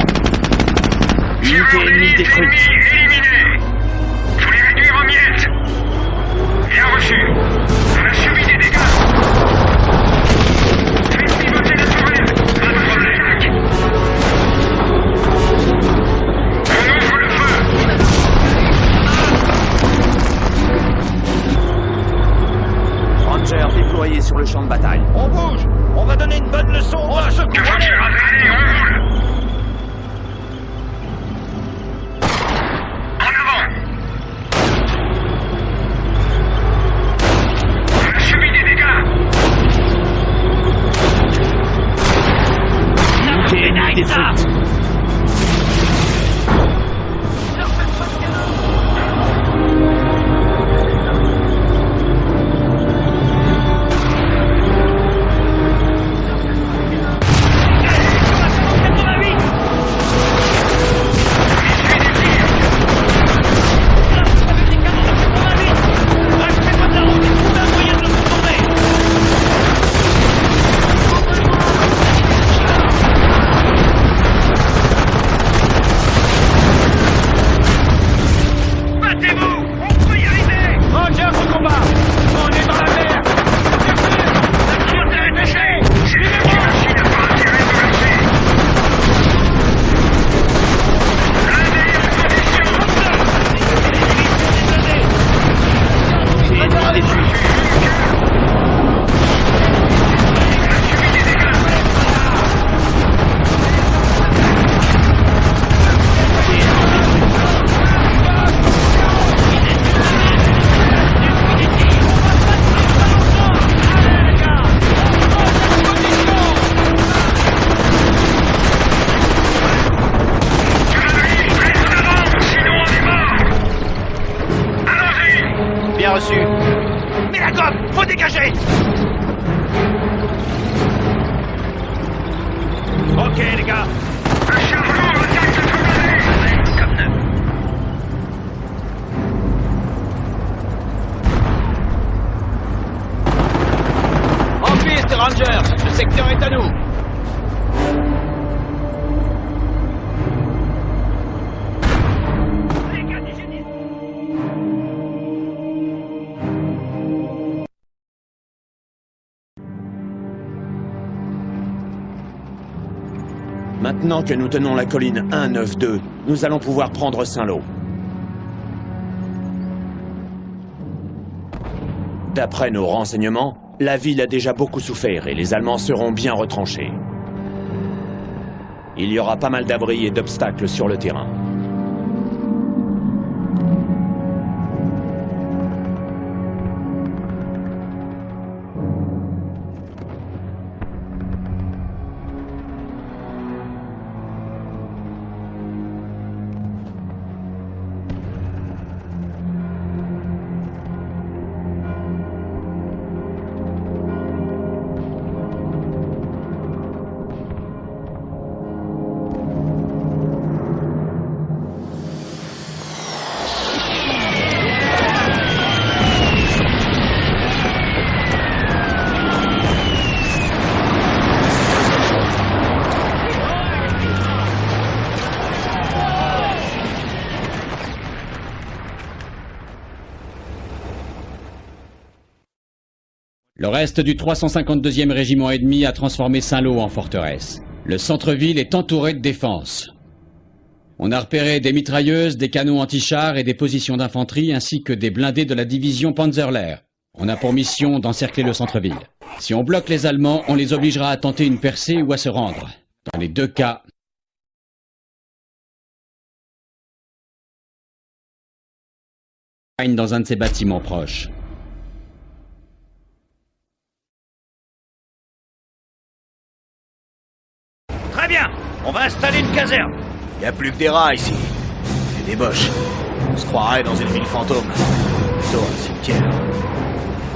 Unité ennemie détruite. Éliminée Faut les réduire en miettes. Bien reçu Sur le champ de bataille. On bouge. On va donner une bonne leçon. On va Maintenant que nous tenons la colline 192, nous allons pouvoir prendre Saint-Lô. D'après nos renseignements, la ville a déjà beaucoup souffert et les Allemands seront bien retranchés. Il y aura pas mal d'abris et d'obstacles sur le terrain. Reste du 352e régiment ennemi a transformé Saint-Lô en forteresse. Le centre-ville est entouré de défenses. On a repéré des mitrailleuses, des canons anti-chars et des positions d'infanterie ainsi que des blindés de la division Panzerlehr. On a pour mission d'encercler le centre-ville. Si on bloque les Allemands, on les obligera à tenter une percée ou à se rendre. Dans les deux cas, dans un de ces bâtiments proches. On va installer une caserne. Y a plus que des rats ici. C'est des boches. On se croirait dans une ville fantôme. Plutôt un cimetière.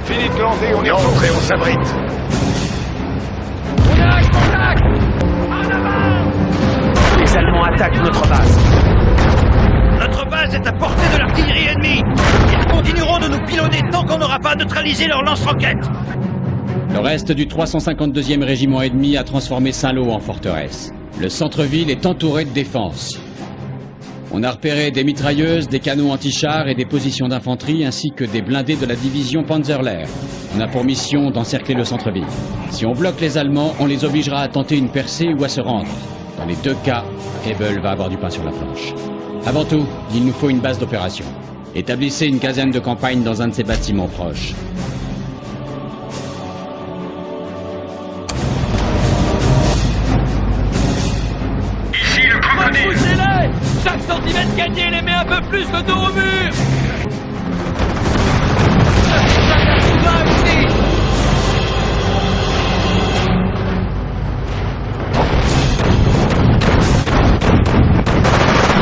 Fini de planter, on est rentré, on s'abrite. Les Allemands attaquent notre base. Notre base est à portée de l'artillerie ennemie. Ils continueront de nous pilonner tant qu'on n'aura pas neutralisé leur lance-roquettes. Le reste du 352e régiment ennemi a transformé Saint-Lô en forteresse. Le centre-ville est entouré de défenses. On a repéré des mitrailleuses, des canons anti-chars et des positions d'infanterie ainsi que des blindés de la division Panzerlehr. On a pour mission d'encercler le centre-ville. Si on bloque les Allemands, on les obligera à tenter une percée ou à se rendre. Dans les deux cas, Hebel va avoir du pain sur la planche. Avant tout, il nous faut une base d'opération. Établissez une caserne de campagne dans un de ces bâtiments proches. Plus le dos au mur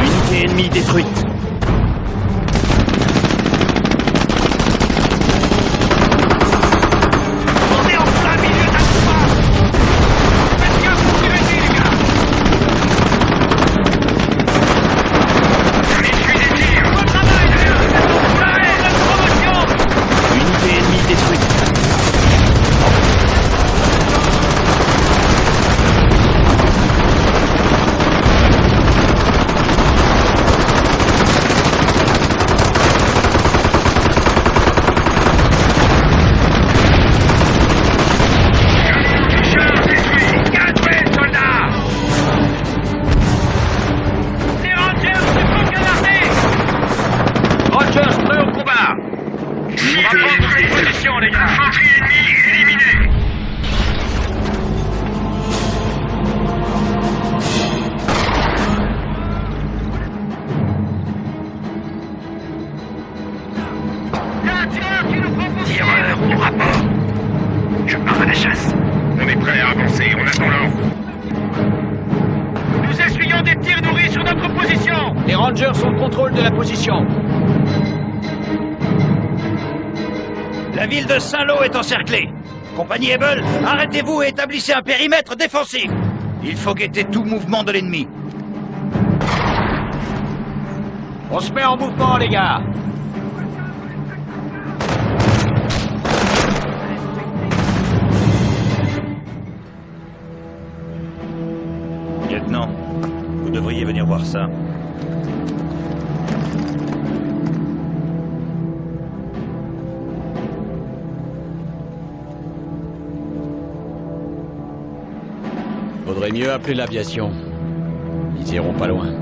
Unité ennemie détruite. Arrêtez-vous et établissez un périmètre défensif. Il faut guetter tout mouvement de l'ennemi. On se met en mouvement, les gars mieux appeler l'aviation. Ils iront pas loin.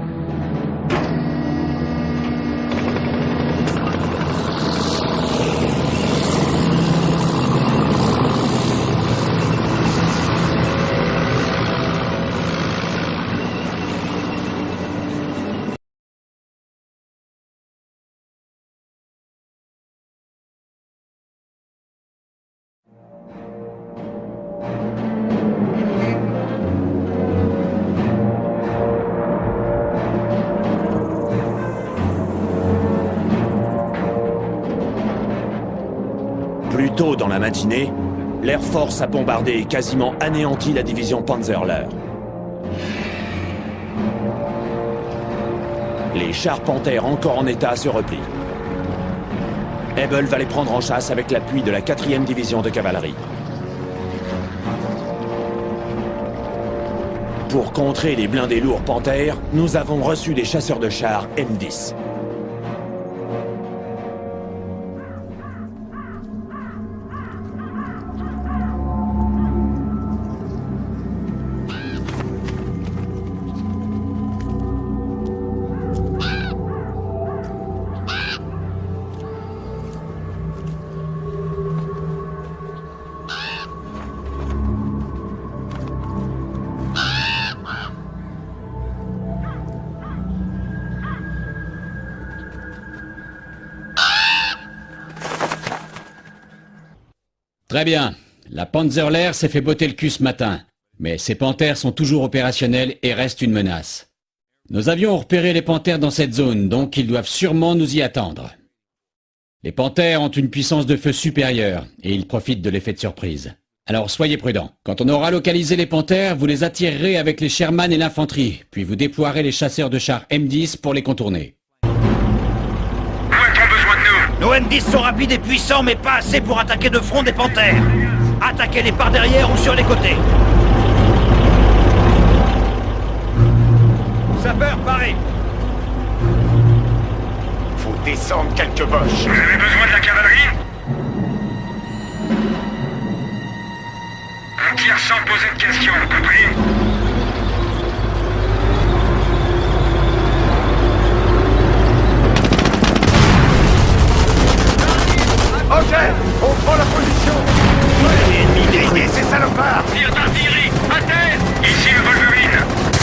l'Air Force a bombardé et quasiment anéanti la division Panzerlehr. Les chars Panthères encore en état se replient. Hebel va les prendre en chasse avec l'appui de la 4e division de cavalerie. Pour contrer les blindés lourds Panthères, nous avons reçu des chasseurs de chars M10. Très bien. La Panzerlehr s'est fait botter le cul ce matin. Mais ces panthères sont toujours opérationnels et restent une menace. Nos avions ont repéré les panthères dans cette zone, donc ils doivent sûrement nous y attendre. Les panthères ont une puissance de feu supérieure, et ils profitent de l'effet de surprise. Alors soyez prudents. Quand on aura localisé les panthères, vous les attirerez avec les Sherman et l'infanterie, puis vous déploierez les chasseurs de chars M10 pour les contourner. Nos M10 sont rapides et puissants, mais pas assez pour attaquer de front des panthères. Attaquez-les par derrière ou sur les côtés. Sapeur, paré Faut descendre quelques boches. Vous avez besoin de la cavalerie? On tire sans poser de questions, compris Ok, on prend la position. Ennemi détruit ces salopards. Tir d'artillerie, à terre Ici le Wolverine.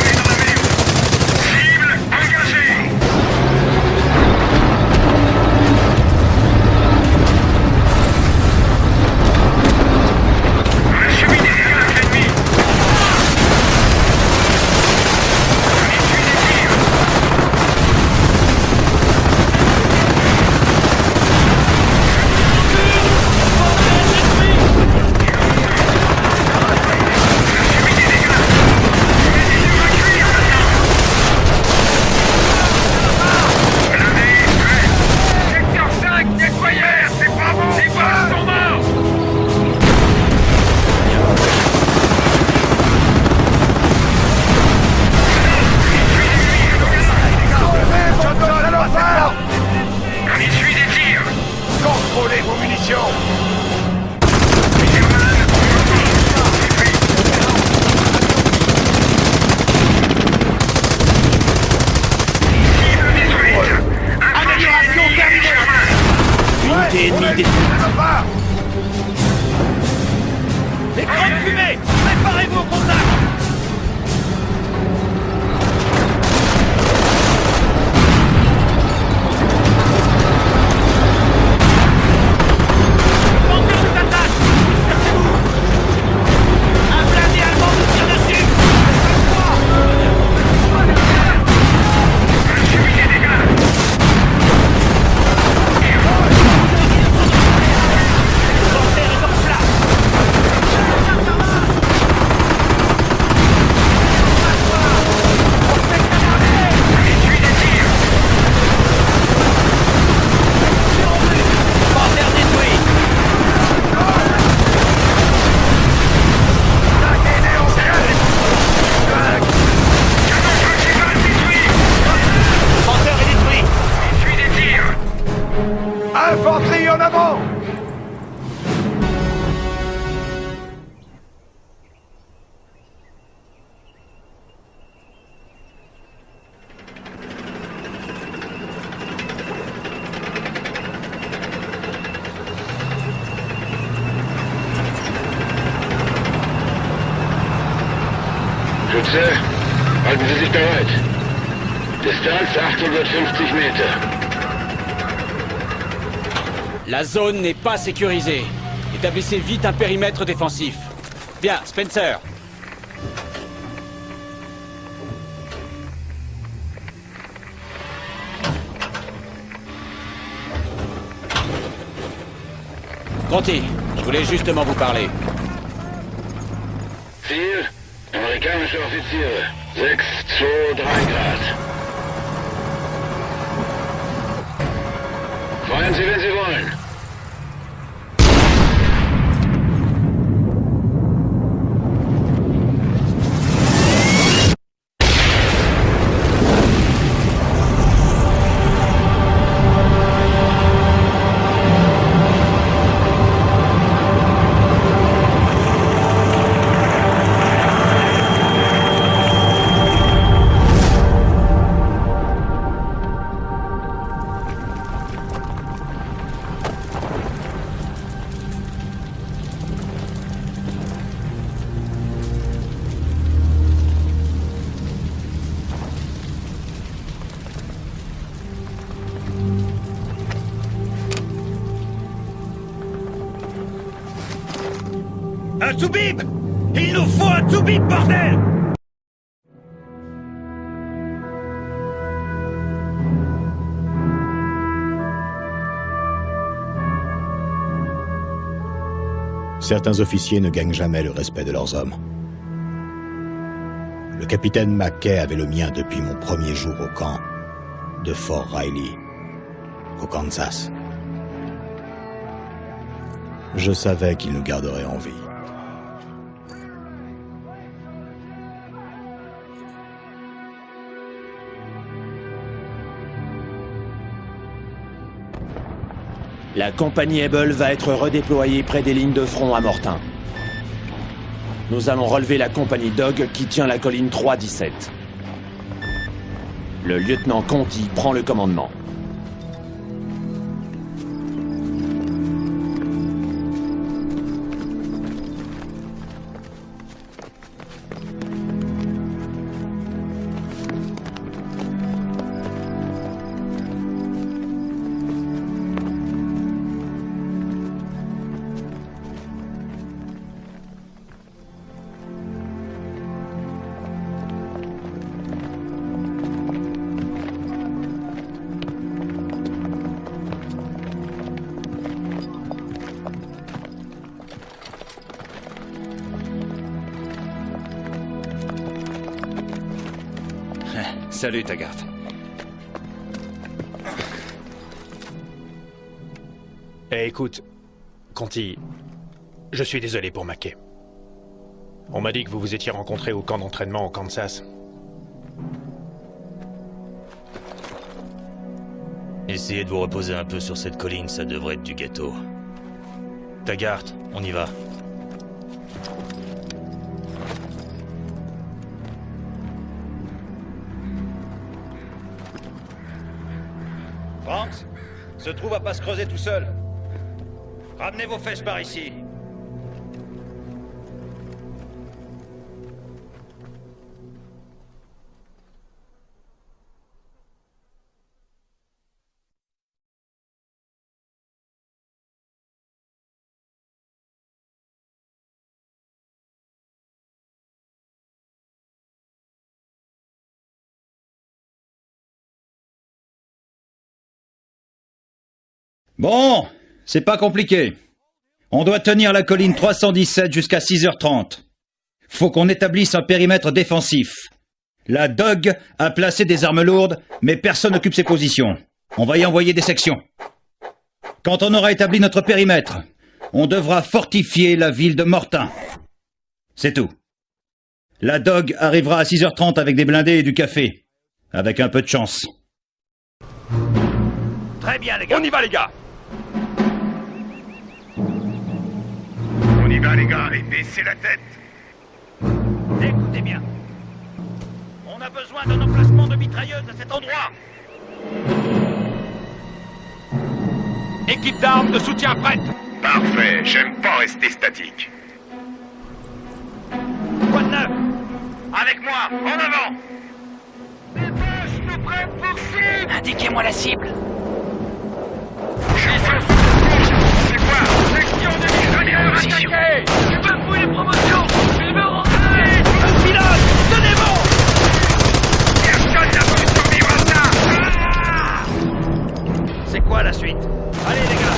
N'est pas sécurisée. Établissez vite un périmètre défensif. Bien, Spencer. Conti, je voulais justement vous parler. Ziel, amerikanische Offiziere. 6, 2, 3 Grad. Feuern Sie, wenn Sie Il nous faut un Toubib, bordel Certains officiers ne gagnent jamais le respect de leurs hommes. Le capitaine Mackay avait le mien depuis mon premier jour au camp de Fort Riley, au Kansas. Je savais qu'il nous garderait en vie. La compagnie Able va être redéployée près des lignes de front à Mortain. Nous allons relever la compagnie Dog qui tient la colline 317. Le lieutenant Conti prend le commandement. Salut, Taggart. Eh, écoute, Conti, je suis désolé pour Mackay. On m'a dit que vous vous étiez rencontrés au camp d'entraînement au Kansas. Essayez de vous reposer un peu sur cette colline, ça devrait être du gâteau. Taggart, on y va. Se trouve à pas se creuser tout seul. Ramenez vos fesses par ici. Bon, c'est pas compliqué. On doit tenir la colline 317 jusqu'à 6h30. Faut qu'on établisse un périmètre défensif. La DOG a placé des armes lourdes, mais personne n'occupe ses positions. On va y envoyer des sections. Quand on aura établi notre périmètre, on devra fortifier la ville de Mortain. C'est tout. La DOG arrivera à 6h30 avec des blindés et du café. Avec un peu de chance. Très bien, les gars. On y va, les gars Y va, les gars, et baissez la tête. Écoutez bien. On a besoin d'un emplacement de mitrailleuse à cet endroit. Équipe d'armes de soutien prête Parfait, j'aime pas rester statique. Quoi de neuf? Avec moi, en avant Dépêche, nous prêts pour cible Indiquez-moi la cible. C'est quoi Attaquée Tu veux fouiller les promotions Je veux rentrer Pilote, tenez bon Personne n'a voulu survivre à ça C'est quoi la suite Allez, les gars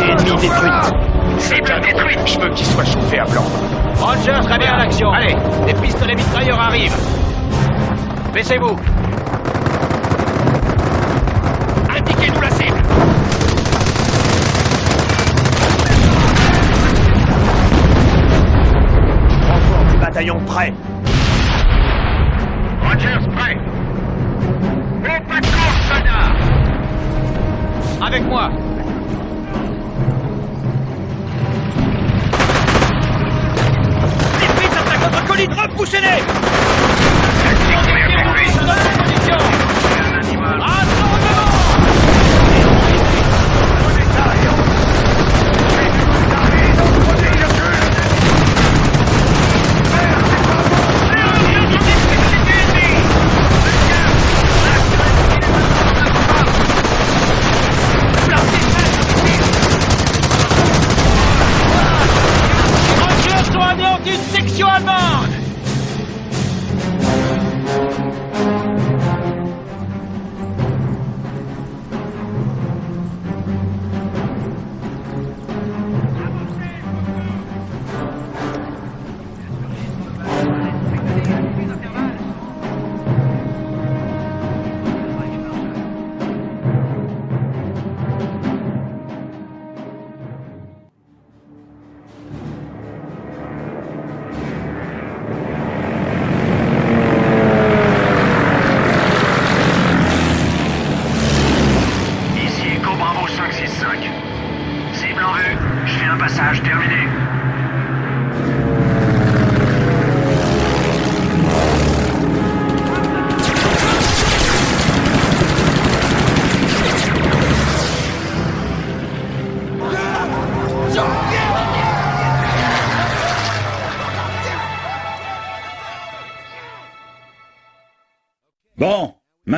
Ennemi détruite. C'est bien détruite. Je veux qu'il soit chauffé à blanc. Roger, très bien, l'action. Allez, les pistolets mitrailleurs arrivent. Baissez-vous. Bataillon prêt. Rogers prêt Au pas de course, soldats Avec moi. Les Fritz attaquent notre colline, repoussez-les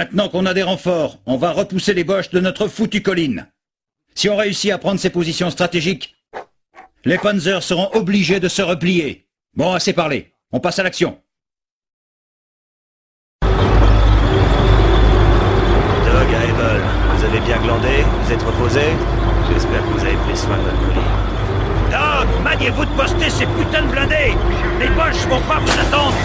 maintenant qu'on a des renforts, on va repousser les boches de notre foutue colline. Si on réussit à prendre ces positions stratégiques, les Panzers seront obligés de se replier. Bon, assez parlé. On passe à l'action. Doug à vous avez bien glandé Vous êtes reposé J'espère que vous avez pris soin de votre colline. Doug, maniez-vous de poster ces putains de blindés Les boches vont pas vous attendre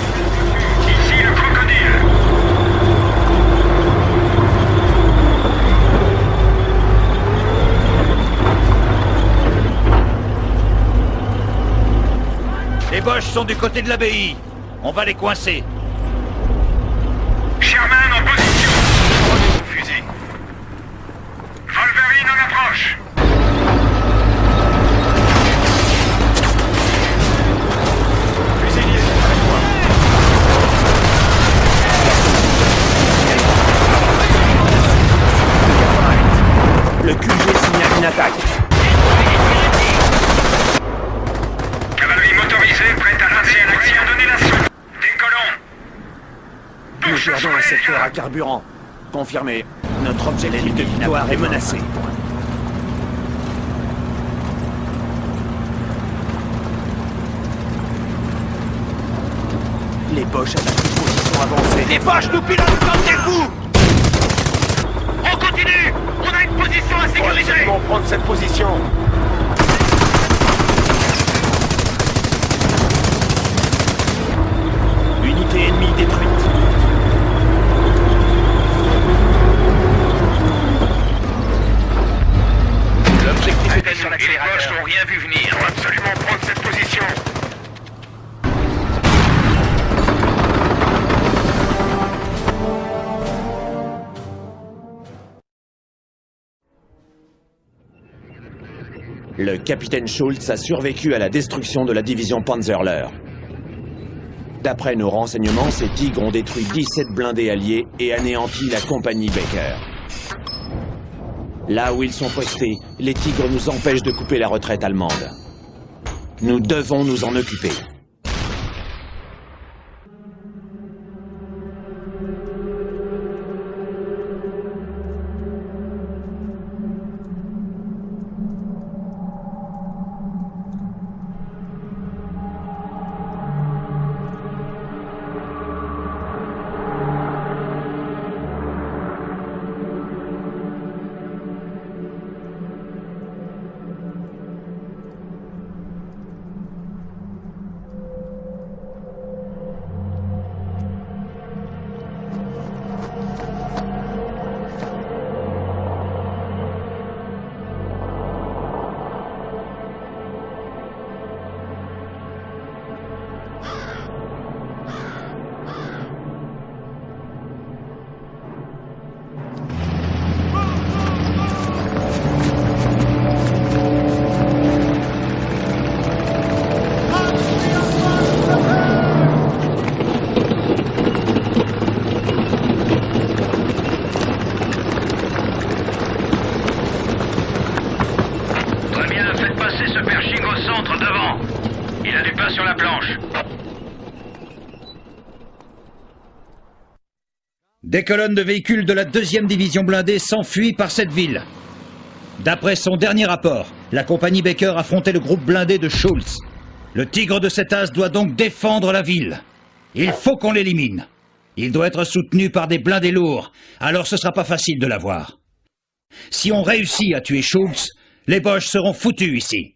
Les boches sont du côté de l'abbaye. On va les coincer. Sherman en position. Fusils. Wolverine en approche. Carburant. Confirmé. Notre objectif de victoire est menacé. Les Boches attaquent une position avancée. Les Boches nous pilotent comme des fous On continue. On a une position à sécuriser. Absolument prendre cette position. Unité ennemie détruite. L'accélérateur. Les Boches n'ont rien vu venir. Absolument prendre cette position. Le capitaine Schultz a survécu à la destruction de la division Panzerler. D'après nos renseignements, ces tigres ont détruit 17 blindés alliés et anéanti la compagnie Baker. Là où ils sont postés, les tigres nous empêchent de couper la retraite allemande. Nous devons nous en occuper. Des colonnes de véhicules de la deuxième division blindée s'enfuient par cette ville. D'après son dernier rapport, la compagnie Baker affrontait le groupe blindé de Schultz. Le tigre de cet as doit donc défendre la ville. Il faut qu'on l'élimine. Il doit être soutenu par des blindés lourds, alors ce sera pas facile de l'avoir. Si on réussit à tuer Schultz, les Boches seront foutus ici.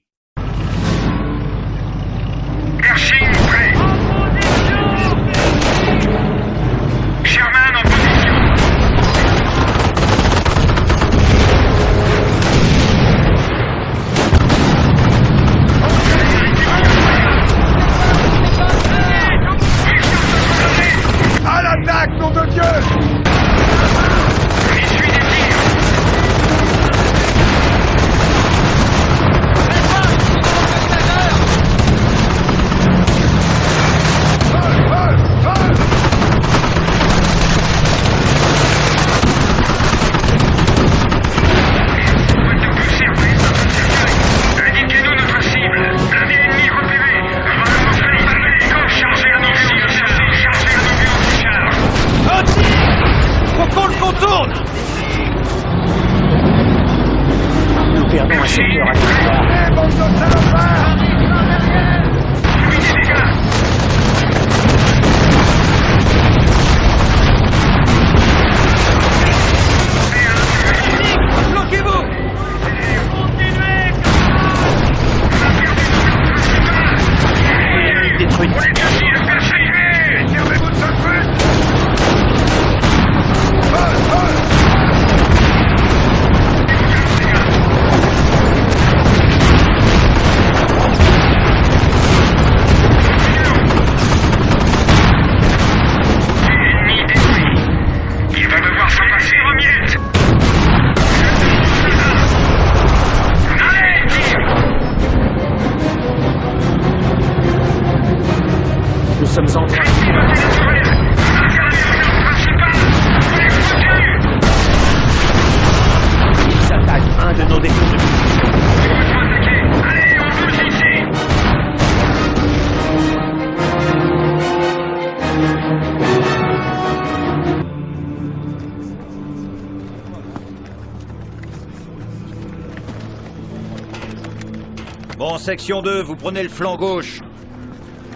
Section 2, vous prenez le flanc gauche.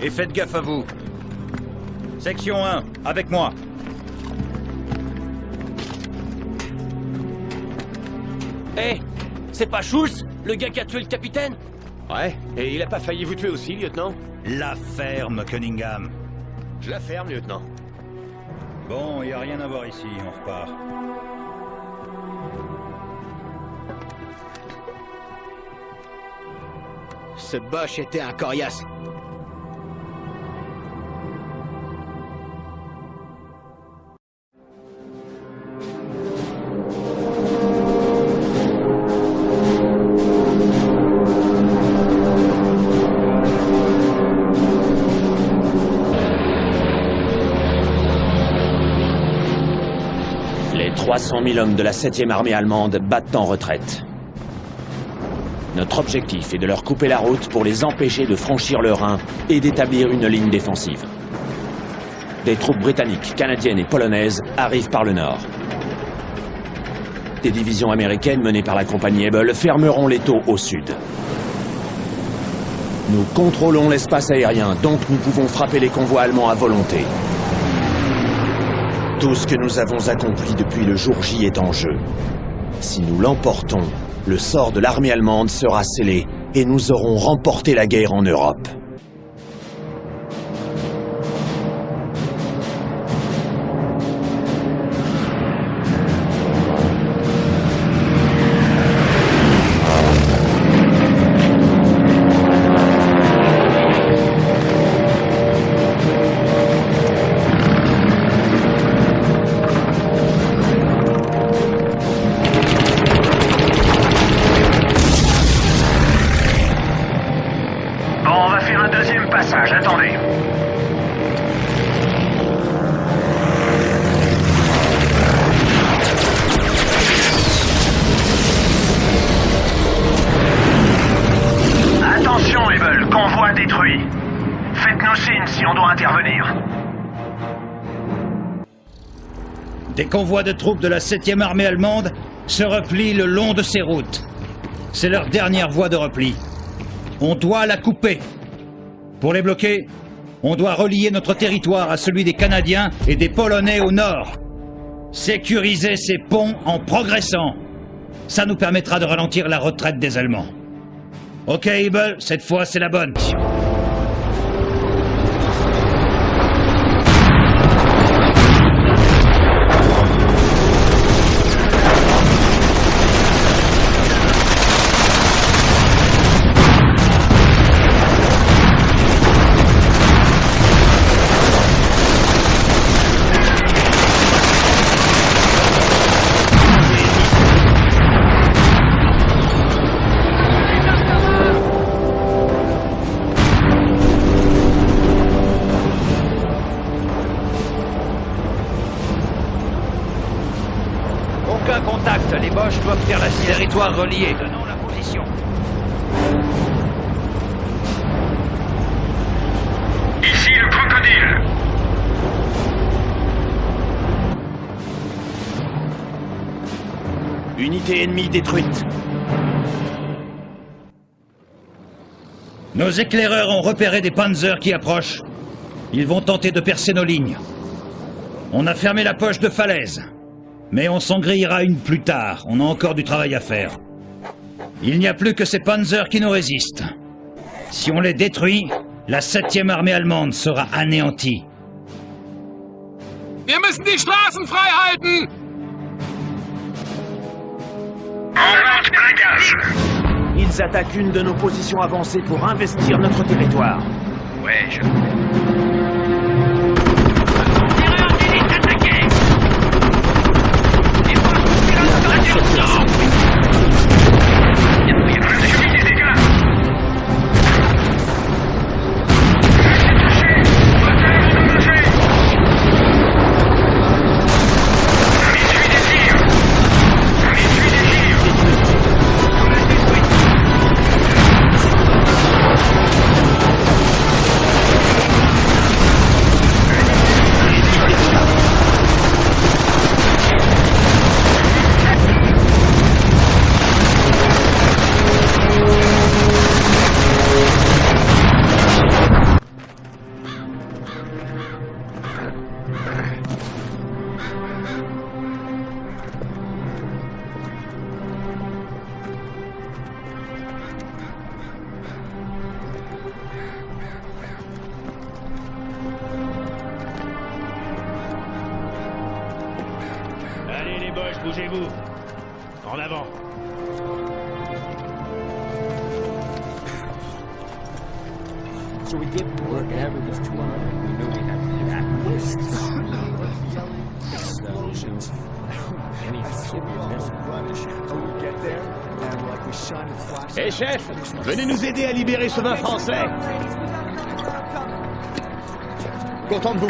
Et faites gaffe à vous. Section 1, avec moi. Hé C'est pas Schultz Le gars qui a tué le capitaine? Ouais, et il a pas failli vous tuer aussi, lieutenant? La ferme, Cunningham. Je la ferme, lieutenant. Bon, y a rien à voir ici, on repart. Ce Bosch était un coriace. Les 300 000 hommes de la 7e armée allemande battent en retraite. Notre objectif est de leur couper la route pour les empêcher de franchir le Rhin et d'établir une ligne défensive. Des troupes britanniques, canadiennes et polonaises arrivent par le nord. Des divisions américaines menées par la compagnie Able fermeront les taux au sud. Nous contrôlons l'espace aérien, donc nous pouvons frapper les convois allemands à volonté. Tout ce que nous avons accompli depuis le jour J est en jeu. Si nous l'emportons, le sort de l'armée allemande sera scellé et nous aurons remporté la guerre en Europe. Convois de troupes de la 7e armée allemande se replient le long de ces routes. C'est leur dernière voie de repli. On doit la couper. Pour les bloquer, on doit relier notre territoire à celui des Canadiens et des Polonais au nord. Sécuriser ces ponts en progressant. Ça nous permettra de ralentir la retraite des Allemands. Ok, Ebel, cette fois c'est la bonne. Territoire relié. Donnons la position. Ici le crocodile. Unité ennemie détruite. Nos éclaireurs ont repéré des panzers qui approchent. Ils vont tenter de percer nos lignes. On a fermé la poche de falaise. Mais on s'en grillera une plus tard. On a encore du travail à faire. Il n'y a plus que ces panzers qui nous résistent. Si on les détruit, la 7e armée allemande sera anéantie. Wir müssen die Straßen frei halten! Ils attaquent une de nos positions avancées pour investir notre territoire. Ouais, je... Allez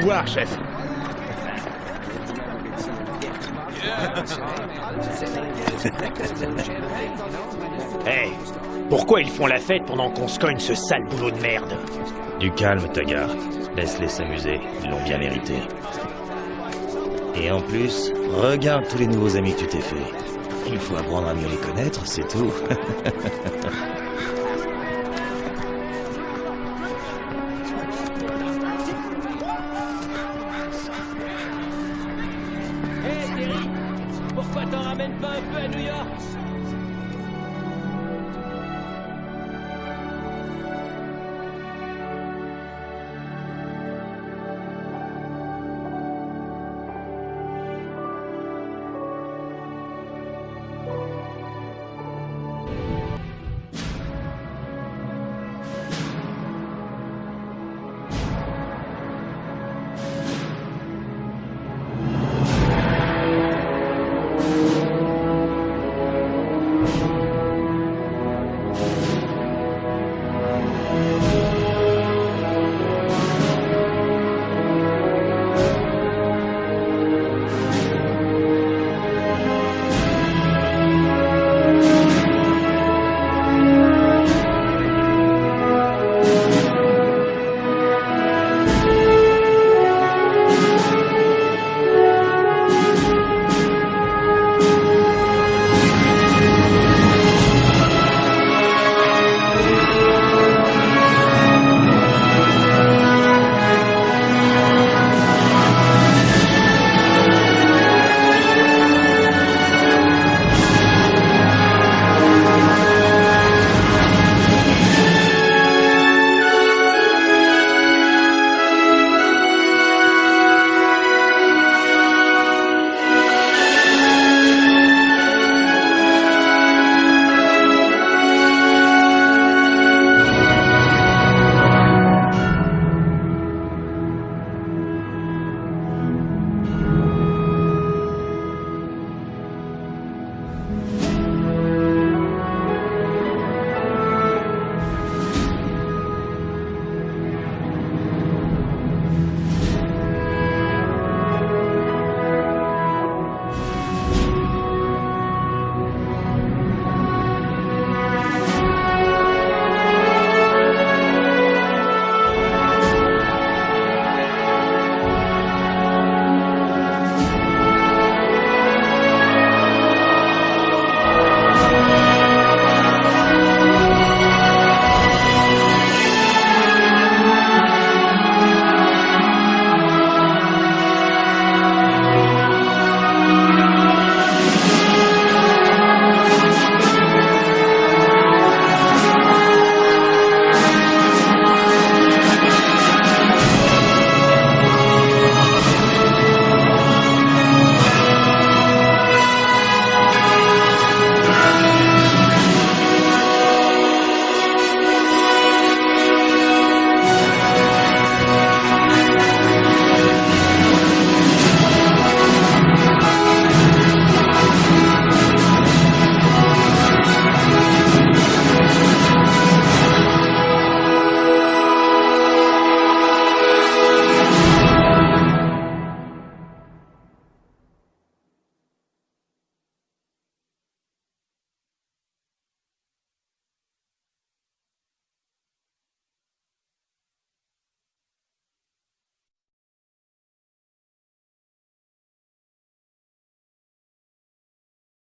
Chef. Hey, pourquoi ils font la fête pendant qu'on se cogne ce sale boulot de merde? Du calme, Taggart. Laisse-les s'amuser. Ils l'ont bien mérité. Et en plus, regarde tous les nouveaux amis que tu t'es fait. Il faut apprendre à mieux les connaître, c'est tout.